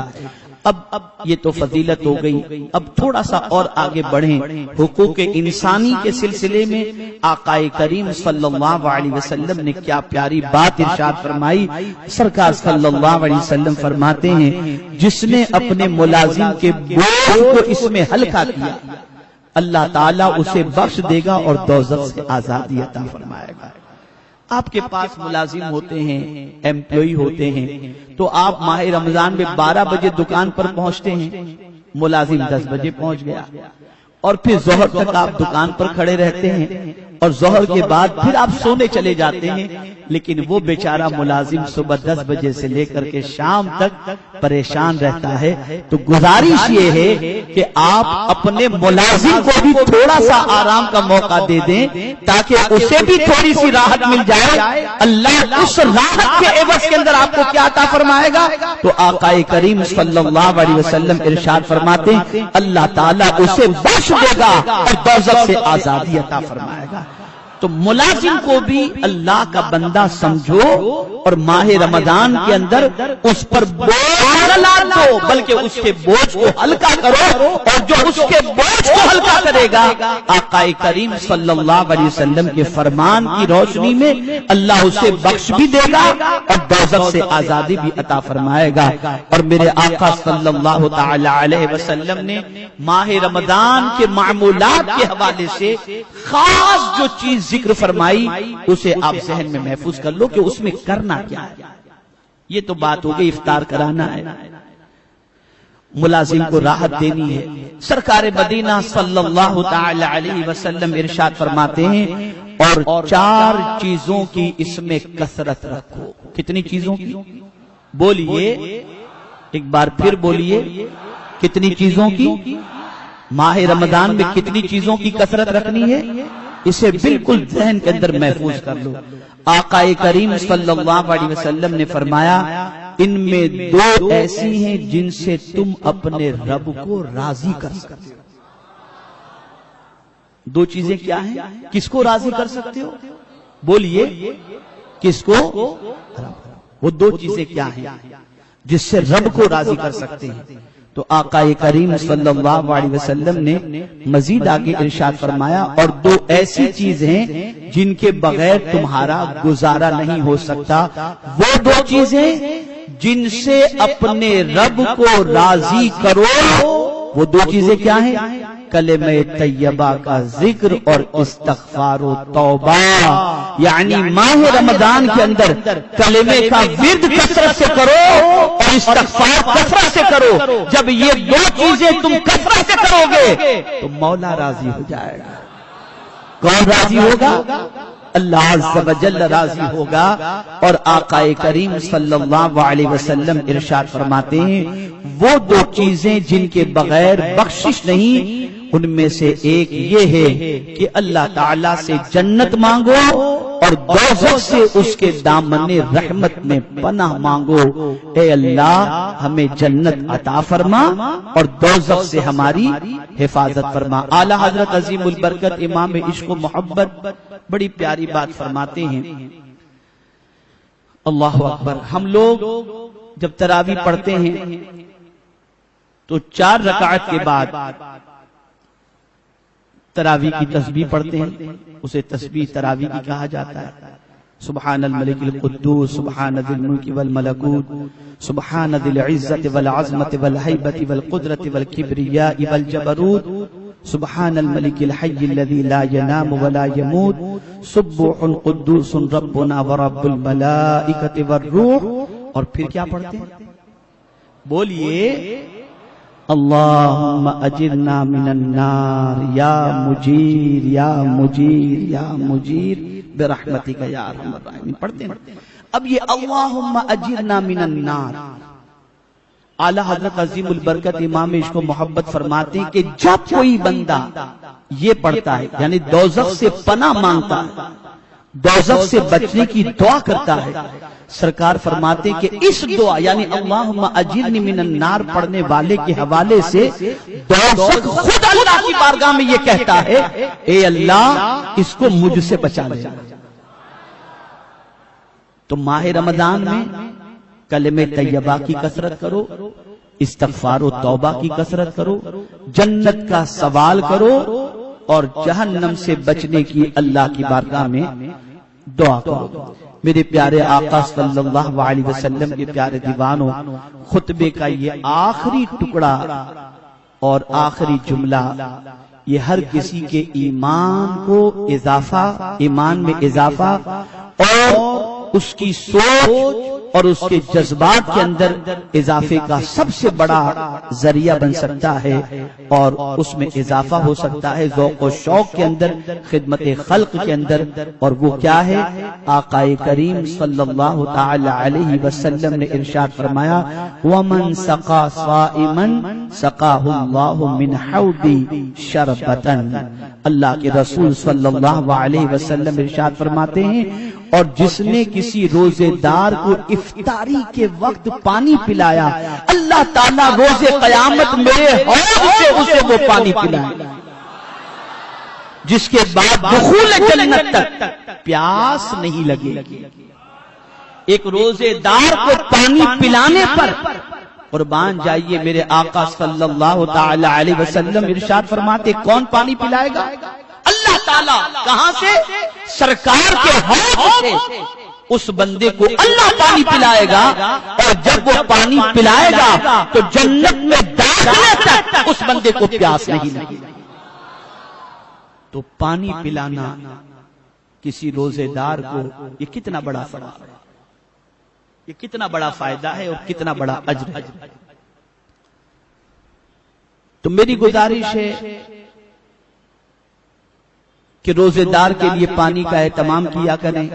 S1: اب اب یہ تو فضیلت ہو گئی۔ اب تھوڑا سا اور آگے بڑھیں۔ حقوق انسانی کے سلسلے میں آقا کریم صلی اللہ علیہ وسلم نے کیا پیاری بات ارشاد فرمائی۔ سرکار صلی اللہ علیہ وسلم فرماتے ہیں، جس نے اپنے ملازم کے بوجھ کو اس میں ہلکا کیا، اللہ تعالیٰ اسے بخش دے گا اور دوزخ سے آزادی عطا فرمائے گا۔ آپ کے پاس ملازم ہوتے ہیں ایمپلوئی ہوتے ہیں تو آپ ماہ رمضان میں بارہ بجے دکان پر پہنچتے ہیں ملازم دس بجے پہنچ گیا۔ اور پھر زہر تک آپ دکان پر کھڑے رہتے ہیں۔ اور ظہر کے بعد پھر آپ سونے چلے جاتے ہیں لیکن وہ بیچارہ ملازم صبح دس بجے سے لے کر کے شام تک پریشان رہتا ہے۔ تو گزارش یہ ہے کہ آپ اپنے ملازم کو بھی تھوڑا سا آرام کا موقع دے دیں تاکہ اسے بھی تھوڑی سی راحت مل جائے۔ اللہ اس راحت کے عوض کے اندر آپ کو کیا عطا فرمائے گا؟ تو آقا کریم صلی اللہ علیہ وسلم ارشاد فرماتے ہیں اللہ تعالیٰ اسے بخش دے گا اور دوزخ سے آزادی عطا فرمائے گا تو ملازم کو بھی اللہ کا بندہ سمجھو اور ماہ رمضان کے اندر اس پر بوجھ دو بلکہ اس کے بوجھ کو ہلکا کرو اور جو اس کے بوجھ کو ہلکا کرے گا آقا کریم صلی اللہ علیہ وسلم کے فرمان کی روشنی میں اللہ اسے بخش بھی دے گا اور دوزخ سے آزادی بھی عطا فرمائے گا۔ اور میرے آقا صلی اللہ تعالی علیہ وسلم نے ماہ رمضان کے معمولات کے حوالے سے خاص جو چیز ذکر فرمائی اسے آپ ذہن میں محفوظ کر لو کہ اس میں کرنا کیا ہے۔ یہ تو بات ہو گئی افطار کرانا ہے۔ ملازم کو راحت دینی ہے۔ سرکار مدینہ صلی اللہ تعالی علیہ وسلم ارشاد فرماتے ہیں اور چار چیزوں کی اس میں کثرت رکھو۔ کتنی چیزوں کی؟ بولیے۔ ایک بار پھر بولیے۔ کتنی چیزوں کی؟ ماہ رمضان میں کتنی چیزوں کی کثرت رکھنی ہے؟ اسے بالکل ذہن کے اندر محفوظ کر لو۔ آقا کریم صلی اللہ علیہ وسلم نے فرمایا، ان میں دو ایسی ہیں جن سے تم اپنے رب کو راضی کر سکتے ہو۔ دو چیزیں کیا ہیں؟ کس کو راضی کر سکتے ہو؟ بولیے، کس کو؟ وہ دو چیزیں کیا ہیں جس سے رب کو راضی کر سکتے ہیں۔ تو آقا کریم صلی اللہ علیہ وسلم نے مزید آگے ارشاد فرمایا اور دو ایسی چیز ہیں جن کے بغیر تمہارا گزارا نہیں ہو سکتا۔ وہ دو چیزیں جن سے اپنے رب کو راضی کرو۔ وہ دو چیزیں کیا ہیں؟ کلمہ طیبہ کا ذکر اور استغفار و توبہ۔ یعنی ماہ رمضان کے اندر کلمے کا ورد کثرت سے کرو اور استغفار کثرت سے کرو۔ جب یہ دو چیزیں تم کثرت سے کرو گے تو مولا راضی ہو جائے گا۔ کون راضی ہوگا۔ اللہ عز و جل راضی ہوگا اور آقا کریم صلی اللہ علیہ وسلم ارشاد فرماتے ہیں، وہ دو چیزیں جن کے بغیر بخشش نہیں ان میں سے ایک یہ ہے کہ اللہ تعالی سے جنت مانگو اور دوزخ سے اس کے دامن رحمت میں پناہ مانگو۔ اے اللہ، ہمیں جنت عطا فرما اور دوزخ سے ہماری حفاظت فرما۔ اعلی حضرت عظیم البرکت امام عشق و محبت بڑی پیاری بات فرماتے ہیں۔ اللہ اکبر، ہم لوگ جب تراوی پڑھتے ہیں تو چار رکعت کے بعد تراوی کی تسبیح پڑھتے ہیں اسے تسبیح تراوی کی کہا جاتا ہے۔ سبحان الملک القدوس سبحان ذی الملک والملکوت سبحان ذی العزت والعظمت والحیبت والقدرت والکبریاء والجبروت سبحان الملک الحی الذي لا ينام ولا يموت سبح قدوس ربنا ورب الملائکت والروح اور پھر کیا پڑھتے ہیں؟ بولیے اللہم اجرنا من النار، یا مجیر یا مجیر یا مجیر برحمتی کا یا رحم الرحمین پڑھتے ہیں۔ اب یہ اللہم اجرنا من النار۔ اعلی حضرت عظیم البرکت امام عشق و محبت فرماتے ہیں کہ جب کوئی بندہ یہ پڑھتا ہے یعنی دوزخ سے پناہ مانگتا ہے دوزخ سے بچنے کی دعا کرتا ہے۔ سرکار فرماتے کہ اس دعا یعنی اللہم اجرنی من النار پڑھنے والے کے حوالے سے، دوزخ خود اللہ کی بارگاہ میں یہ کہتا ہے، اے اللہ، اس کو مجھ سے بچا لے۔ تو ماہ رمضان میں کلمہ طیبہ کی کثرت کرو، استغفار و توبہ کی کثرت کرو، جنت کا سوال کرو اور جہنم سے بچنے کی اللہ کی بارگاہ میں دعا کرو۔ میرے پیارے آقا صلی اللہ علیہ وسلم کے پیارے دیوانوں خطبے کا یہ آخری ٹکڑا اور آخری جملہ، یہ ہر کسی کے ایمان کو اضافہ، ایمان میں اضافہ اور اس کی سوچ اور اس کے جذبات کے اندر اضافے کا سب سے بڑا ذریعہ بن سکتا ہے اور اس میں اضافہ ہو سکتا ہے ذوق و شوق کے اندر، خدمت خلق کے اندر، اور وہ کیا ہے؟ آقا کریم صلی اللہ تعالی علیہ وسلم نے ارشاد فرمایا، ومن سقا صائمن سقاہ اللہ من حودی شربتن اللہ کے رسول صلی اللہ علیہ وسلم ارشاد فرماتے ہیں، اور جس نے کسی روزے دار کو افطاری کے وقت پانی پلایا۔ اللہ تعالیٰ روزے قیامت میرے سے اسے وہ پانی پلائے۔ جس کے بعد دخول جنت تک پیاس نہیں لگے۔ ایک روزے دار کو پانی پلانے پر قربان جائیے میرے آقا صلی اللہ تعالی علیہ وسلم۔ ارشاد فرماتے، کون پانی پلائے گا؟ اللہ تعالیٰ، کہاں سے؟ سرکار کے ہاتھ سے۔ اس بندے کو اللہ پانی پلائے گا اور جب وہ پانی پلائے گا تو جنت میں داخلے تک اس بندے کو پیاس نہیں لگی تو پانی پلانا کسی روزے دار کو یہ کتنا بڑا فائدہ یہ کتنا بڑا فائدہ ہے اور کتنا بڑا اجر ہے۔ تو میری گزارش ہے کہ روزے دار کے لیے پانی کا اہتمام کیا کریں۔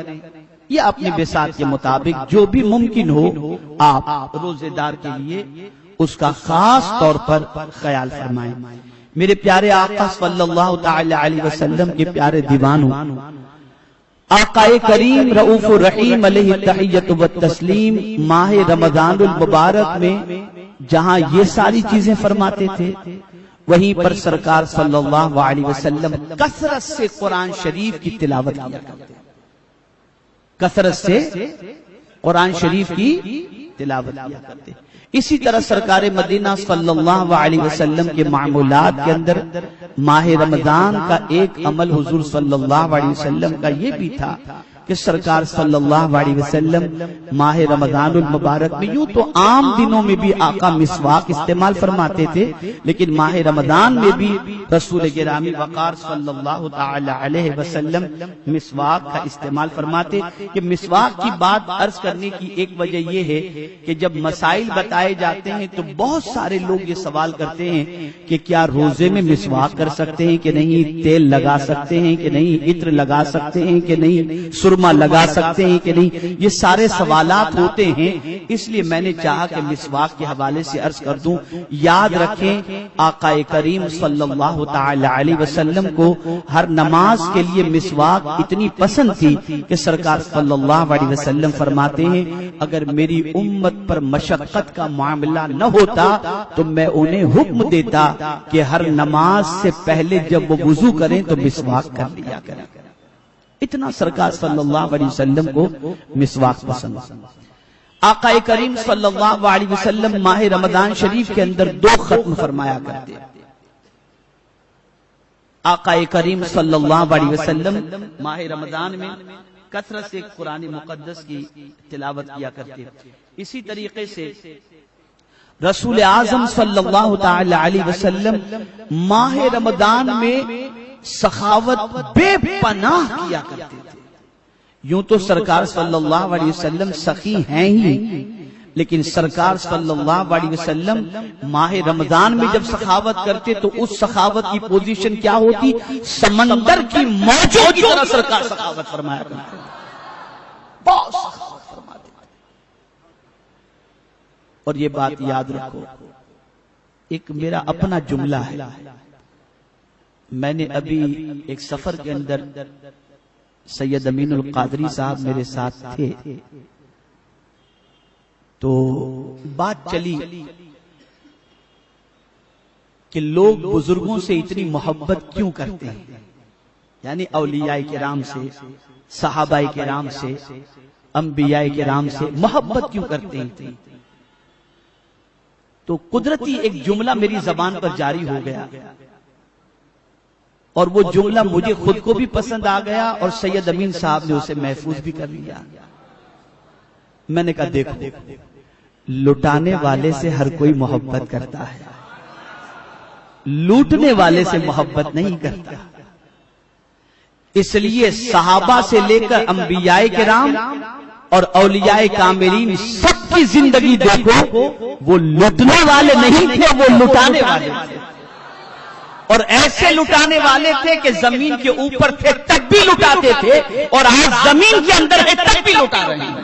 S1: یا اپنی بسات کے مطابق جو بھی ممکن ہو آپ روزے دار کے لیے اس کا خاص طور پر خیال فرمائیں۔ میرے پیارے آقا صلی اللہ تعالی علیہ وسلم کے پیارے دیوانوں۔ آقا کریم رعوف الرحیم علیہ تحیت و تسلیم ماہ رمضان المبارک میں جہاں یہ ساری چیزیں فرماتے تھے وہیں پر سرکار صلی اللہ علیہ وسلم کثرت سے قرآن شریف کی تلاوت کیا کرتے کثرت سے قرآن شریف کی تلاوت کیا کرتے اسی طرح سرکار مدینہ صلی اللہ علیہ وسلم کے معمولات کے اندر ماہ رمضان کا ایک عمل حضور صلی اللہ علیہ وسلم کا یہ بھی تھا کہ سرکار صلی اللہ علیہ وسلم ماہ رمضان المبارک میں یوں تو عام دنوں میں بھی آقا مسواک استعمال فرماتے تھے، لیکن ماہ رمضان میں بھی رسول گرامی وقار صلی اللہ تعالی علیہ وسلم مسواک کا استعمال فرماتے کہ مسواک کی بات عرض کرنے کی ایک وجہ یہ ہے کہ جب مسائل بتائے جاتے ہیں تو بہت سارے لوگ یہ سوال کرتے ہیں کہ کیا روزے میں مسواک کر سکتے ہیں کہ نہیں، تیل لگا سکتے ہیں کہ نہیں، عطر لگا سکتے ہیں کہ نہیں سرما لگا سکتے ہیں کہ نہیں؟ یہ سارے سوالات ہوتے ہیں، اس لیے میں نے چاہا کہ مسواک کے حوالے سے عرض کر دوں، یاد رکھیں آقا کریم صلی اللہ تعالی علیہ وسلم کو ہر نماز کے لیے مسواک اتنی پسند تھی کہ سرکار صلی اللہ علیہ وسلم فرماتے ہیں، اگر میری امت پر مشقت کا معاملہ نہ ہوتا تو میں انہیں حکم دیتا کہ ہر نماز سے پہلے جب وہ وضو کریں تو مسواک کر لیا کریں۔ اتنا سرکار صلی اللہ علیہ وسلم کو مسواک پسند۔ آقا کریم صلی اللہ علیہ وسلم ماہ رمضان شریف کے اندر دو ختم فرمایا کرتے آقا کریم صلی اللہ علیہ وسلم ماہ رمضان میں کثرت سے قرآن مقدس کی تلاوت کیا کرتے اسی طریقے سے رسول اعظم صلی اللہ تعالی علیہ وسلم ماہ رمضان میں سخاوت بے پناہ کیا کرتے تھے۔ یوں تو سرکار صلی اللہ علیہ وسلم سخی ہیں ہی۔ لیکن سرکار صلی اللہ علیہ وسلم ماہ رمضان میں جب سخاوت کرتے تو اس سخاوت کی پوزیشن کیا ہوتی؟ سمندر کی موجوں کی طرح سرکار سخاوت فرمایا کرتے بہت سخاوت فرماتے اور یہ بات یاد رکھو، ایک میرا اپنا جملہ ہے۔ میں نے ابھی ایک سفر کے اندر سید امین القادری صاحب میرے ساتھ تھے۔ تو بات چلی کہ لوگ بزرگوں سے اتنی محبت کیوں کرتے ہیں؟ یعنی اولیاء کرام سے، صحابہ کرام سے، انبیاء کرام سے محبت کیوں کرتے ہیں؟ تو قدرتی ایک جملہ میری زبان پر جاری ہو گیا۔ اور وہ جملہ مجھے خود کو بھی پسند آ گیا اور سید امین صاحب نے اسے محفوظ بھی کر لیا۔ میں نے کہا دیکھو لٹانے والے سے ہر کوئی محبت کرتا ہے۔ لوٹنے والے سے محبت نہیں کرتا۔ اس لیے صحابہ سے لے کر انبیاء کرام اور اولیاء کامرین سب کی زندگی دیکھو وہ لٹنے والے نہیں تھے وہ لٹانے والے تھے۔ اور ایسے لٹانے والے تھے کہ زمین کے اوپر تھے تب بھی لٹاتے تھے اور آج زمین کے اندر ہے تب بھی لٹا رہے ہیں۔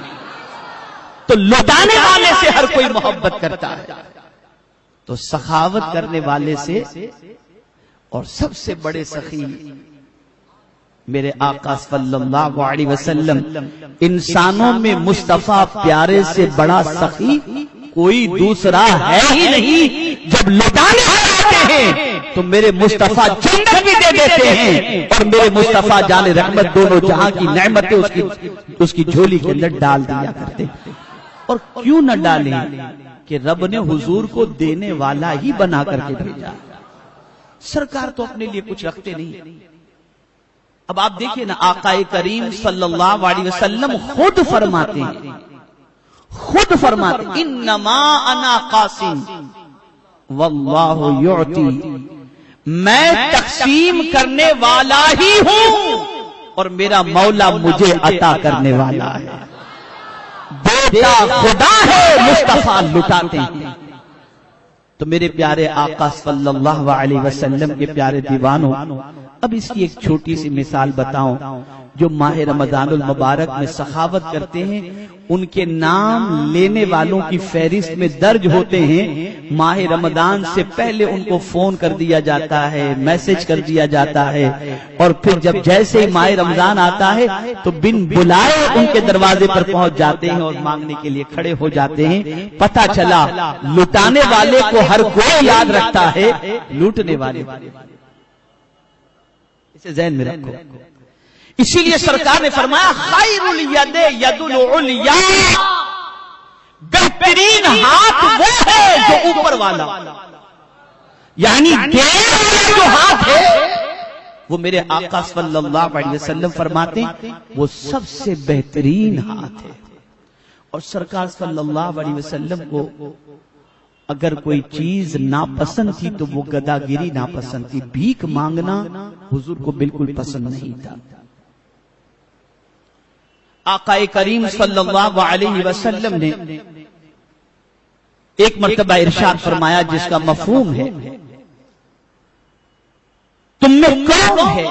S1: تو لٹانے والے سے ہر کوئی محبت کرتا ہے۔ تو سخاوت کرنے والے سے اور سب سے بڑے سخی میرے آقا صلی اللہ علیہ وسلم انسانوں میں مصطفیٰ پیارے سے بڑا سخی کوئی دوسرا ہے ہی نہیں۔ جب لٹانے آتے ہیں تو میرے مصطفیٰ جنت بھی دے دیتے ہیں اور میرے مصطفیٰ جان رحمت دونوں جہاں کی نعمتیں اس کی اس کی جھولی کے اندر ڈال دیا کرتے اور کیوں نہ ڈالیں کہ رب نے حضور کو دینے والا ہی بنا کر کے بھیجا۔ سرکار تو اپنے لیے کچھ رکھتے نہیں۔ اب آپ دیکھیں نا آقا کریم صلی اللہ علیہ وسلم خود فرماتے ہیں۔ خود فرماتے انما انا قاسم واللہ یعطی۔ میں تقسیم کرنے والا ہی ہوں۔ اور میرا مولا مجھے عطا کرنے والا ہے۔ بیٹا خدا ہے مصطفیٰ لٹاتے ہیں۔ تو میرے پیارے آقا صلی اللہ علیہ وسلم کے پیارے دیوانوں اب اس کی ایک چھوٹی سی مثال بتاؤں جو ماہ رمضان المبارک میں سخاوت کرتے ہیں ان کے نام لینے والوں کی فہرست میں درج ہوتے ہیں۔ ماہ رمضان سے پہلے ان کو فون کر دیا جاتا ہے، میسج کر دیا جاتا ہے۔ اور پھر جب جیسے ہی ماہ رمضان آتا ہے، تو بن بلائے ان کے دروازے پر پہنچ جاتے ہیں اور مانگنے کے لیے کھڑے ہو جاتے ہیں۔ پتا چلا، لٹانے والے کو ہر کوئی یاد رکھتا ہے، لوٹنے والے اسے ذہن میں رکھو۔ اسی لیے سرکار نے فرمایا خیر الید ید العلیا. بہترین ہاتھ وہ ہے جو اوپر والا۔ یعنی جو ہاتھ ہے وہ میرے آقا صلی اللہ علیہ وسلم فرماتے ہیں وہ سب سے بہترین ہاتھ ہے۔ اور سرکار صلی اللہ علیہ وسلم کو اگر کوئی چیز ناپسند تھی تو وہ گداگیری ناپسند تھی۔ بھیک مانگنا حضور کو بالکل پسند نہیں تھا۔ آقا کریم صلی اللہ علیہ وسلم نے ایک مرتبہ ارشاد فرمایا جس کا مفہوم ہے، تم میں کون ہے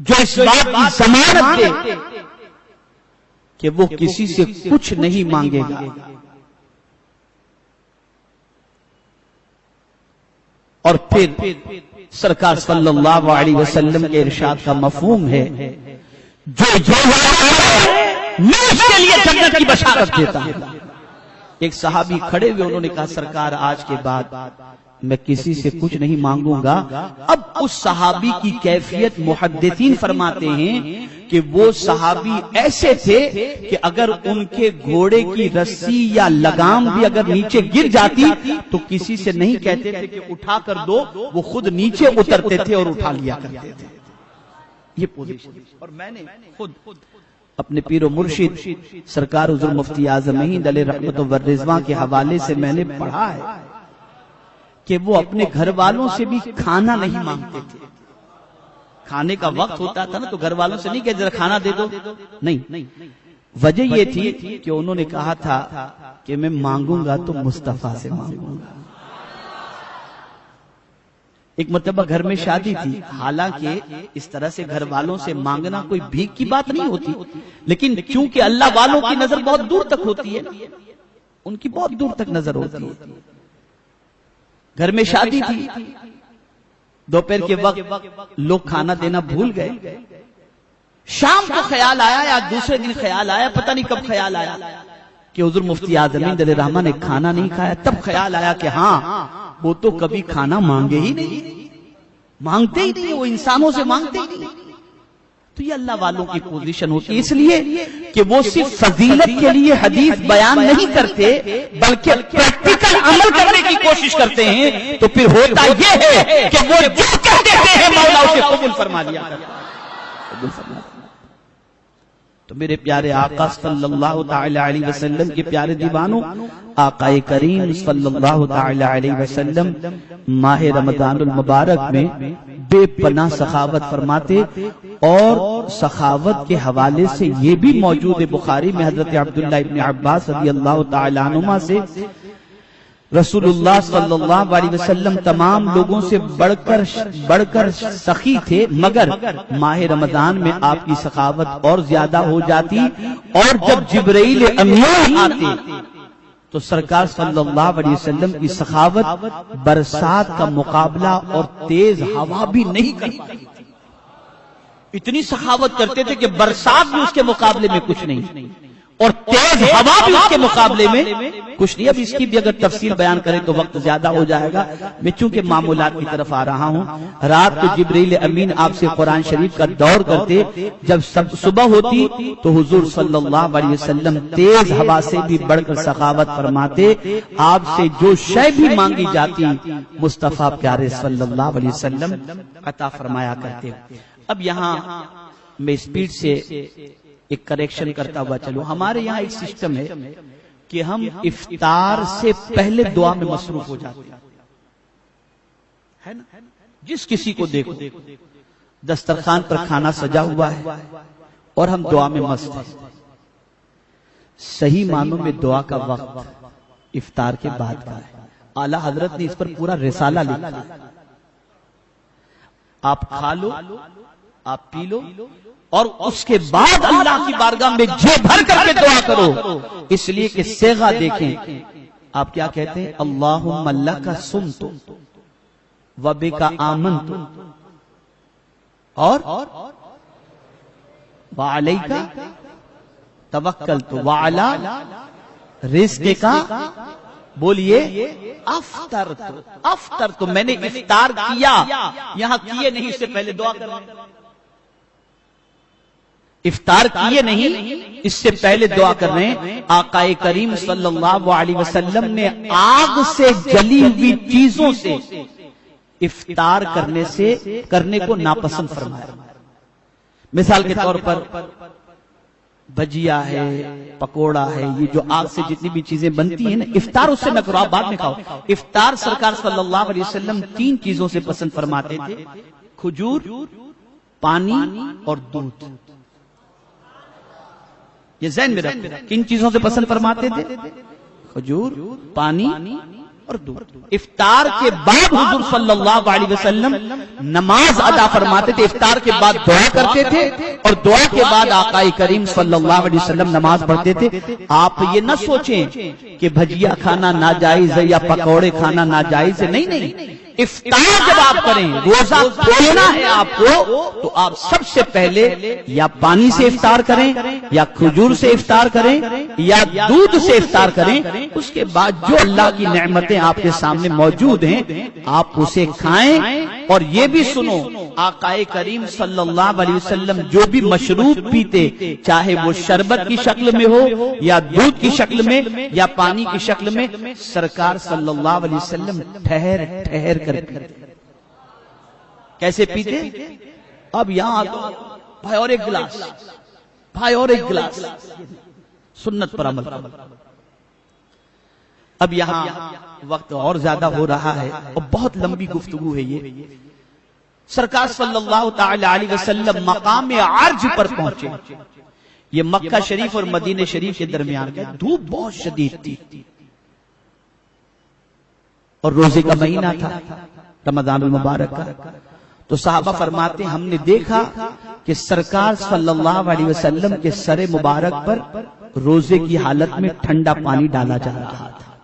S1: جو اس بات کی ضمانت دے کہ وہ کسی سے کچھ نہیں مانگے گا؟ اور پھر سرکار صلی اللہ علیہ وسلم کے ارشاد کا مفہوم ہے جو میں اس کے لیے جنت کی بشارت دیتا ہوں۔ ایک صحابی کھڑے ہوئے، انہوں نے کہا، سرکار، آج کے بعد میں کسی سے کچھ نہیں مانگوں گا۔ اب اس صحابی کی کیفیت محدثین فرماتے ہیں کہ وہ صحابی ایسے تھے کہ اگر ان کے گھوڑے کی رسی یا لگام بھی اگر نیچے گر جاتی تو کسی سے نہیں کہتے تھے کہ اٹھا کر دو، وہ خود نیچے اترتے تھے اور اٹھا لیا کرتے تھے۔ یہ پوزیشن اور میں نے خود اپنے پیر و مرشد سرکار حضور مفتی اعظم علیہ رحمت و رضوان کے حوالے سے میں نے پڑھا ہے کہ وہ اپنے گھر والوں سے بھی کھانا نہیں مانگتے تھے۔ کھانے کا وقت ہوتا تھا نا تو گھر والوں سے نہیں کہ ذرا کھانا دے دو۔ نہیں۔ وجہ یہ تھی کہ انہوں نے کہا تھا کہ میں مانگوں گا تو مصطفیٰ سے مانگوں گا۔ ایک مرتبہ گھر میں شادی تھی، حالانکہ اس طرح سے گھر والوں سے مانگنا کوئی بھیک کی بات نہیں ہوتی۔ لیکن چونکہ اللہ والوں کی نظر بہت دور تک ہوتی ہے، ان کی بہت دور تک نظر ہوتی ہے۔ گھر میں شادی تھی، دوپہر کے وقت لوگ کھانا دینا بھول گئے۔ شام کو خیال آیا یا دوسرے دن خیال آیا، پتہ نہیں کب خیال آیا۔ کہ حضور مفتی آزمین دل رحمہ نے کھانا نہیں کھایا، تب خیال آیا کہ ہاں وہ تو کبھی کھانا مانگے ہی نہیں۔ مانگتے ہی نہیں، وہ انسانوں سے مانگتے ہی نہیں۔ تو یہ اللہ والوں کی پوزیشن ہوتی ہے۔ اس لیے کہ وہ صرف فضیلت کے لیے حدیث بیان نہیں کرتے، بلکہ پریکٹیکل عمل کرنے کی کوشش کرتے ہیں۔ تو پھر ہوتا یہ ہے کہ وہ جو کہتے ہیں، مولا اسے قبول فرما لیا تو میرے پیارے آقا صلی اللہ تعالی علیہ وسلم کے پیارے دیوانوں، آقا کریم صلی اللہ تعالی علیہ وسلم، ماہ رمضان المبارک میں بے پناہ سخاوت فرماتے اور سخاوت کے حوالے سے یہ بھی موجود ہے بخاری میں حضرت عبداللہ ابن عباس رضی اللہ تعالی عنہ سے رسول اللہ صلی اللہ علیہ وسلم تمام لوگوں سے بڑھ کر بڑھ کر سخی تھے، مگر ماہ رمضان میں آپ کی سخاوت اور زیادہ ہو جاتی اور جب جبرائیل امین آتے تو سرکار صلی اللہ علیہ وسلم کی سخاوت برسات کا مقابلہ اور تیز ہوا بھی نہیں کرتی اتنی سخاوت کرتے تھے کہ برسات بھی اس کے مقابلے میں کچھ نہیں۔ اور تیز ہوا بھی اس کے مقابلے میں کچھ نہیں اب اس کی بھی اگر تفصیل بیان کریں تو وقت زیادہ ہو جائے گا۔ میں چونکہ معمولات کی طرف آ رہا ہوں رات کو جبریل امین آپ سے قرآن شریف کا دور کرتے جب صبح ہوتی تو حضور صلی اللہ علیہ وسلم تیز ہوا سے بھی بڑھ کر سخاوت فرماتے آپ سے جو شے بھی مانگی جاتی مصطفیٰ پیارے صلی اللہ علیہ وسلم عطا فرمایا کرتے۔ اب یہاں میں اسپیڈ سے ایک کریکشن کرتا ہوا چلو۔ ہمارے یہاں ایک سسٹم ہے کہ ہم افطار سے پہلے دعا میں مصروف ہو جاتے ہیں۔ جس کسی کو دیکھو۔ دسترخوان پر کھانا سجا ہوا ہے اور ہم دعا میں مست ہیں۔ صحیح معنوں میں دعا کا وقت افطار کے بعد کا ہے۔ اعلی حضرت نے اس پر پورا رسالہ لکھا۔ آپ کھا لو آپ پی لو اور اس کے بعد اللہ کی بارگاہ میں جے بھر کر کے دعا کرو. اس لیے کہ سیغا دیکھیں. آپ کیا کہتے ہیں? اللہ اللہ کا سن تو وبے کا آمن تو اور وعلی کا توکل تو وعلا رزق کا بولیے افطر تو افطر تو میں نے افطار کیا. یہاں کیے نہیں، اس سے پہلے دعا کرنا افطار کیے نہیں اس سے پہلے دعا کر رہے ہیں آقا کریم صلی اللہ علیہ وسلم نے آگ سے جلی ہوئی چیزوں سے افطار کرنے سے کرنے کو ناپسند فرمایا۔ مثال کے طور پر بجیا ہے پکوڑا ہے یہ جو آگ سے جتنی بھی چیزیں بنتی ہیں نا افطار اس سے نہ کرو آپ بعد میں کھاؤ۔ افطار سرکار صلی اللہ علیہ وسلم تین چیزوں سے پسند فرماتے تھے کھجور پانی اور دودھ۔ یہ ذہن میں رکھو کن چیزوں سے پسند فرماتے تھے۔ کھجور پانی اور دودھ افطار کے بعد حضور صلی اللہ علیہ وسلم نماز ادا فرماتے تھے، افطار کے بعد دعا کرتے تھے اور دعا کے بعد آقا کریم صلی اللہ علیہ وسلم نماز پڑھتے تھے۔ آپ یہ نہ سوچیں کہ بھجیا کھانا ناجائز ہے یا پکوڑے کھانا ناجائز ہے۔ نہیں نہیں۔ افطار جب آپ کریں، روزہ کھولنا ہے آپ کو، تو آپ سب سے پہلے یا پانی سے افطار کریں، یا کھجور سے افطار کریں، یا دودھ سے افطار کریں، اس کے بعد جو اللہ کی نعمتیں آپ کے سامنے موجود ہیں، آپ اسے کھائیں اور یہ بھی سنو، آقا کریم صلی اللہ علیہ وسلم جو بھی مشروب پیتے، چاہے وہ شربت کی شکل میں ہو یا دودھ کی شکل میں یا پانی کی شکل میں، سرکار صلی اللہ علیہ وسلم ٹھہر ٹھہر کر پیتے۔ کیسے پیتے؟ اب یہاں بھائی اور ایک گلاس۔ بھائی اور ایک گلاس۔ سنت پر عمل۔ اب یہاں وقت اور زیادہ ہو رہا ہے اور بہت لمبی گفتگو ہے یہ۔ سرکار صلی اللہ تعالی علیہ وسلم مقام عرج پر پہنچے۔ یہ مکہ شریف اور مدینہ شریف کے درمیان کا دھوپ بہت شدید تھی۔ اور روزے کا مہینہ تھا، رمضان المبارک کا۔ تو صحابہ فرماتے ہم نے دیکھا کہ سرکار صلی اللہ علیہ وسلم کے سر مبارک پر روزے کی حالت میں ٹھنڈا پانی ڈالا جا رہا تھا۔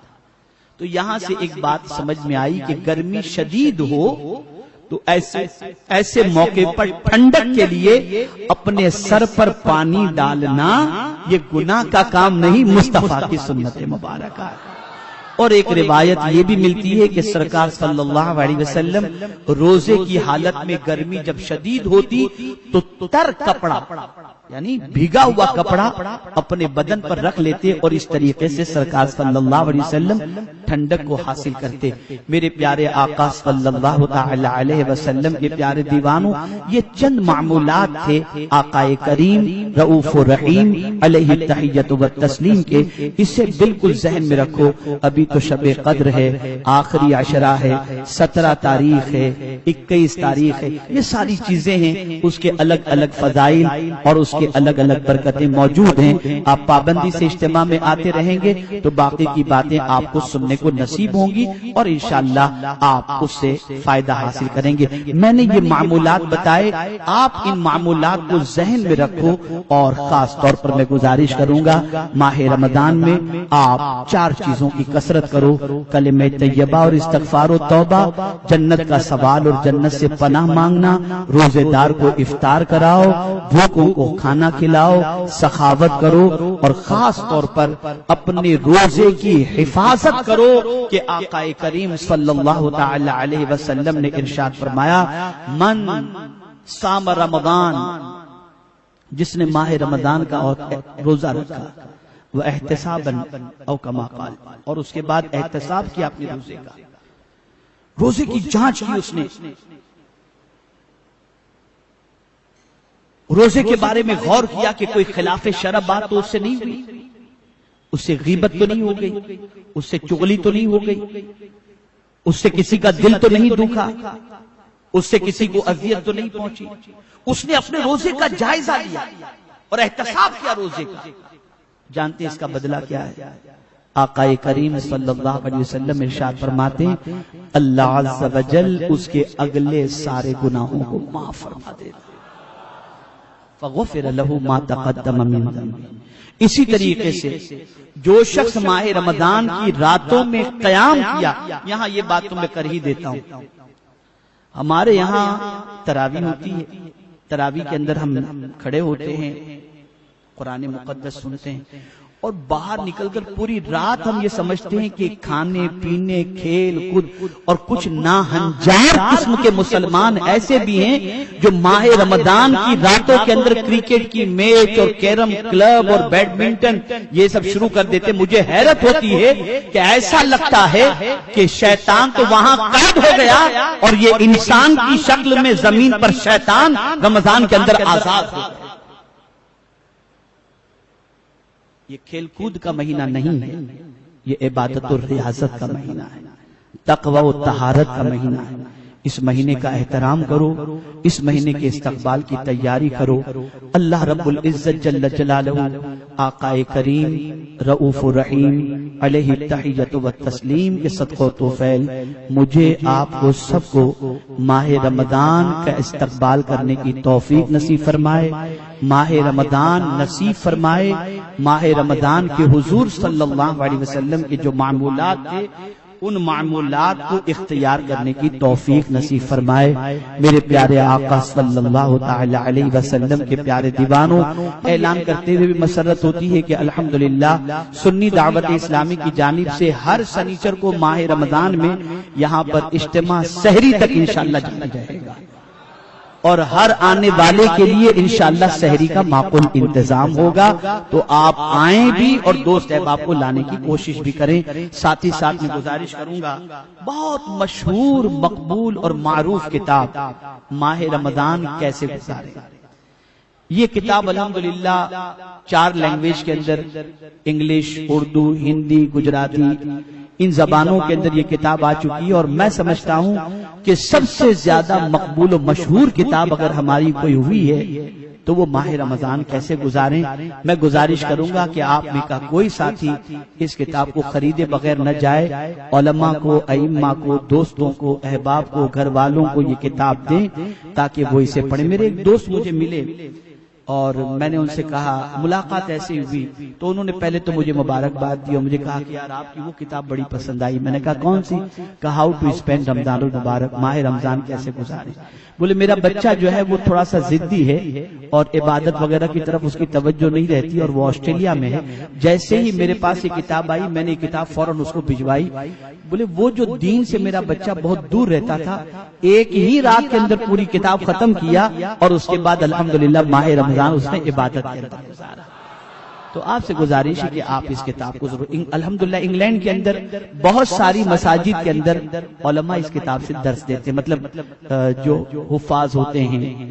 S1: تو یہاں سے ایک بات سمجھ میں آئی کہ گرمی شدید ہو تو ایسے ایسے موقع پر ٹھنڈک کے لیے اپنے سر پر پانی ڈالنا یہ گناہ کا کام نہیں مصطفیٰ کی سنت مبارکہ۔ اور ایک روایت یہ بھی ملتی ہے کہ سرکار صلی اللہ علیہ وسلم روزے کی حالت میں گرمی جب شدید ہوتی تو تر کپڑا۔ یعنی بھیگا ہوا کپڑا اپنے بدن پر رکھ لیتے اور اس طریقے سے سرکار صلی اللہ علیہ وسلم ٹھنڈک کو حاصل کرتے۔ میرے پیارے آقا صلی اللہ تعالی علیہ وسلم کے پیارے دیوانوں، یہ چند معمولات تھے آقا کریم رعوف الرحیم علیہ تحیت و تسلیم کے۔ اسے بالکل ذہن میں رکھو، ابھی تو شب قدر ہے، آخری عشرہ ہے، سترہ تاریخ ہے، اکیس تاریخ ہے، یہ ساری چیزیں ہیں۔ اس کے الگ الگ فضائل اور اس کے الگ الگ برکتیں موجود ہیں آپ پابندی سے اجتماع میں آتے رہیں گے تو باقی کی باتیں آپ کو سننے کو نصیب ہوں گی اور انشاءاللہ آپ اس سے فائدہ حاصل کریں گے۔ میں نے یہ معمولات بتائے آپ ان معمولات کو ذہن میں رکھو اور خاص طور پر میں گزارش کروں گا ماہ رمضان میں آپ چار چیزوں کی کثرت کرو کلمہ طیبہ اور استغفار و توبہ جنت کا سوال اور جنت سے پناہ مانگنا روزے دار کو افطار کراؤ بھوکوں کو کھانا کھلاؤ، سخاوت کرو اور خاص طور پر اپنے روزے کی حفاظت کرو کہ آقا کریم صلی اللہ تعالی علیہ وسلم نے ارشاد فرمایا، من سام رمضان، جس نے ماہ رمضان کا روزہ رکھا، وہ احتساب او کما قال، اور اس کے بعد احتساب کیا اپنے روزے کا۔ روزے کی جانچ کی اس نے۔ روزے کے بارے میں غور کیا کہ کوئی خلاف شرب بات تو اس سے نہیں ہوئی۔ اس سے غیبت تو نہیں ہو گئی۔ اس سے چغلی تو نہیں ہو گئی۔ اس سے کسی کا دل تو نہیں دکھا اس سے کسی کو اذیت تو نہیں پہنچی۔ اس نے اپنے روزے کا جائزہ لیا اور احتساب کیا روزے کا۔ جانتے اس کا بدلہ کیا ہے؟ آقا کریم صلی اللہ علیہ وسلم ارشاد فرماتے اللہ عز و جل اس کے اگلے سارے گناہوں کو معاف فرما دے فغفر له ما تقدم من ذنبه اسی طریقے سے جو شخص ماہ رمضان کی راتوں میں قیام کیا یہاں یہ بات تو میں کر ہی دیتا ہوں۔ ہمارے یہاں تراوی ہوتی ہے۔ تراوی کے اندر ہم کھڑے ہوتے ہیں قرآن مقدس سنتے ہیں۔ اور باہر نکل کر پوری رات ہم یہ سمجھتے ہیں کہ کھانے، پینے، کھیل کود اور کچھ ناہنجار قسم کے مسلمان ایسے بھی ہیں جو ماہ رمضان کی راتوں کے اندر کرکٹ کی میچ اور کیرم کلب اور بیڈمنٹن یہ سب شروع کر دیتے مجھے حیرت ہوتی ہے کہ ایسا لگتا ہے کہ شیطان تو وہاں قید ہو گیا اور یہ انسان کی شکل میں زمین پر شیطان رمضان کے اندر آزاد ہو گیا۔ یہ کھیل کود کا مہینہ نہیں ہے، یہ عبادت اور ریاضت کا مہینہ ہے، تقوی و تہارت کا مہینہ ہے۔ اس مہینے کا احترام کرو، اس مہینے کے استقبال کی تیاری کرو۔ اللہ رب العزت جل جلالہ آقا کریم رعوف الرحیم علیہ تحیت و تسلیم کے صدق و توفیل، مجھے آپ کو سب کو ماہ رمضان کا استقبال کرنے کی توفیق نصیب فرمائے۔ ماہ رمضان نصیب فرمائے، ماہ رمضان کے حضور صلی اللہ علیہ وسلم کے جو معمولات تھے، ان معمولات کو اختیار کرنے کی توفیق نصیب فرمائے۔ میرے پیارے آقا صلی اللہ تعالی علیہ وسلم کے پیارے دیوانوں، اعلان کرتے ہوئے بھی مسرت ہوتی ہے کہ الحمدللہ، سنی دعوت اسلامی کی جانب سے ہر سنیچر کو ماہ رمضان میں یہاں پر اجتماع سحری تک انشاءاللہ جانا جائے گا۔ اور ہر آنے والے کے لیے انشاءاللہ سحری کا معقول انتظام ہوگا۔ تو آپ آئیں بھی اور دوست احباب کو لانے کی کوشش بھی کریں۔ ساتھ ہی ساتھ میں گزارش کروں گا۔ بہت مشہور، مقبول اور معروف کتاب ماہ رمضان کیسے گزارے۔ یہ کتاب الحمدللہ چار لینگویج کے اندر، انگلش، اردو، ہندی، گجراتی ان زبانوں کے اندر یہ کتاب آ چکی ہے اور میں سمجھتا ہوں کہ سب سے زیادہ مقبول و مشہور کتاب اگر ہماری کوئی ہوئی ہے تو وہ ماہ رمضان کیسے گزاریں؟ میں گزارش کروں گا کہ آپ میں کا کوئی ساتھی اس کتاب کو خریدے بغیر نہ جائے، علماء کو، ائمہ کو، دوستوں کو، احباب کو، گھر والوں کو یہ کتاب دیں تاکہ وہ اسے پڑھیں میرے ایک دوست مجھے ملے اور میں نے ان سے کہا ملاقات ایسی ہوئی. تو انہوں نے پہلے تو مجھے مبارکباد دی اور مجھے کہا کہ یار آپ کی وہ کتاب بڑی پسند آئی۔ میں نے کہا کون سی? کہا ہاؤ ٹو اسپینڈ رمضان المبارک ماہ رمضان کیسے گزارے بولے میرا بچہ جو ہے وہ تھوڑا سا ضدی ہے اور عبادت وغیرہ کی طرف اس کی توجہ نہیں رہتی اور وہ آسٹریلیا میں ہے۔ جیسے ہی میرے پاس یہ کتاب آئی میں نے کتاب فوراً اس کو بھجوائی۔ بولے وہ جو دین سے میرا بچہ بہت دور رہتا تھا ایک ہی رات کے اندر پوری کتاب ختم کیا اور اس کے بعد الحمدللہ ماہ رمضان رمضان اس نے عبادت کے اندر گزارا۔ تو آپ سے گزارش ہے کہ آپ اس کتاب کو ضرور الحمدللہ انگلینڈ کے اندر بہت ساری مساجد کے اندر علماء اس کتاب سے درس دیتے ہیں۔ مطلب جو حفاظ ہوتے ہیں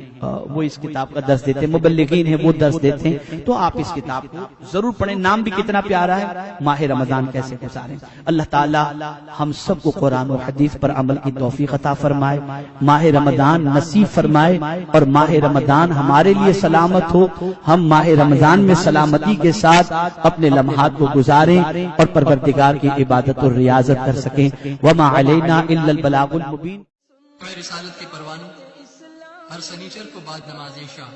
S1: وہ اس کتاب کا درس دیتے ہیں۔ مبلغین ہیں، وہ درس دیتے ہیں۔ تو آپ اس کتاب کو ضرور پڑھیں۔ نام بھی کتنا پیارا ہے۔ ماہ رمضان کیسے گزاریں۔ اللہ تعالی ہم سب کو قرآن و حدیث پر عمل کی توفیق عطا فرمائے۔ ماہ رمضان نصیب فرمائے اور ماہ رمضان ہمارے لیے سلامت ہو۔ ہم ماہ رمضان میں سلامتی کے ساتھ اپنے لمحات کو گزاریں اور پروردگار کی عبادت اور ریاضت کر سکیں۔ وما علینا الا البلاغ المبین
S2: رسالت کے پروانوں ہر سنیچر کو بعد نماز شاہ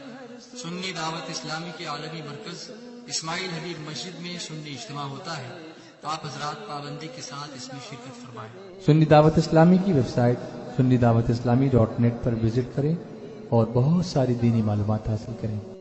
S2: سنی دعوت اسلامی کے عالمی مرکز اسماعیل حبیب مسجد میں سنی اجتماع ہوتا ہے۔ تو آپ حضرات پابندی کے ساتھ اس میں شرکت فرمائیں۔
S3: سنی دعوت اسلامی کی ویب سائٹ سنی دعوت اسلامی ڈاٹ نیٹ پر وزٹ کریں اور بہت ساری دینی معلومات حاصل کریں۔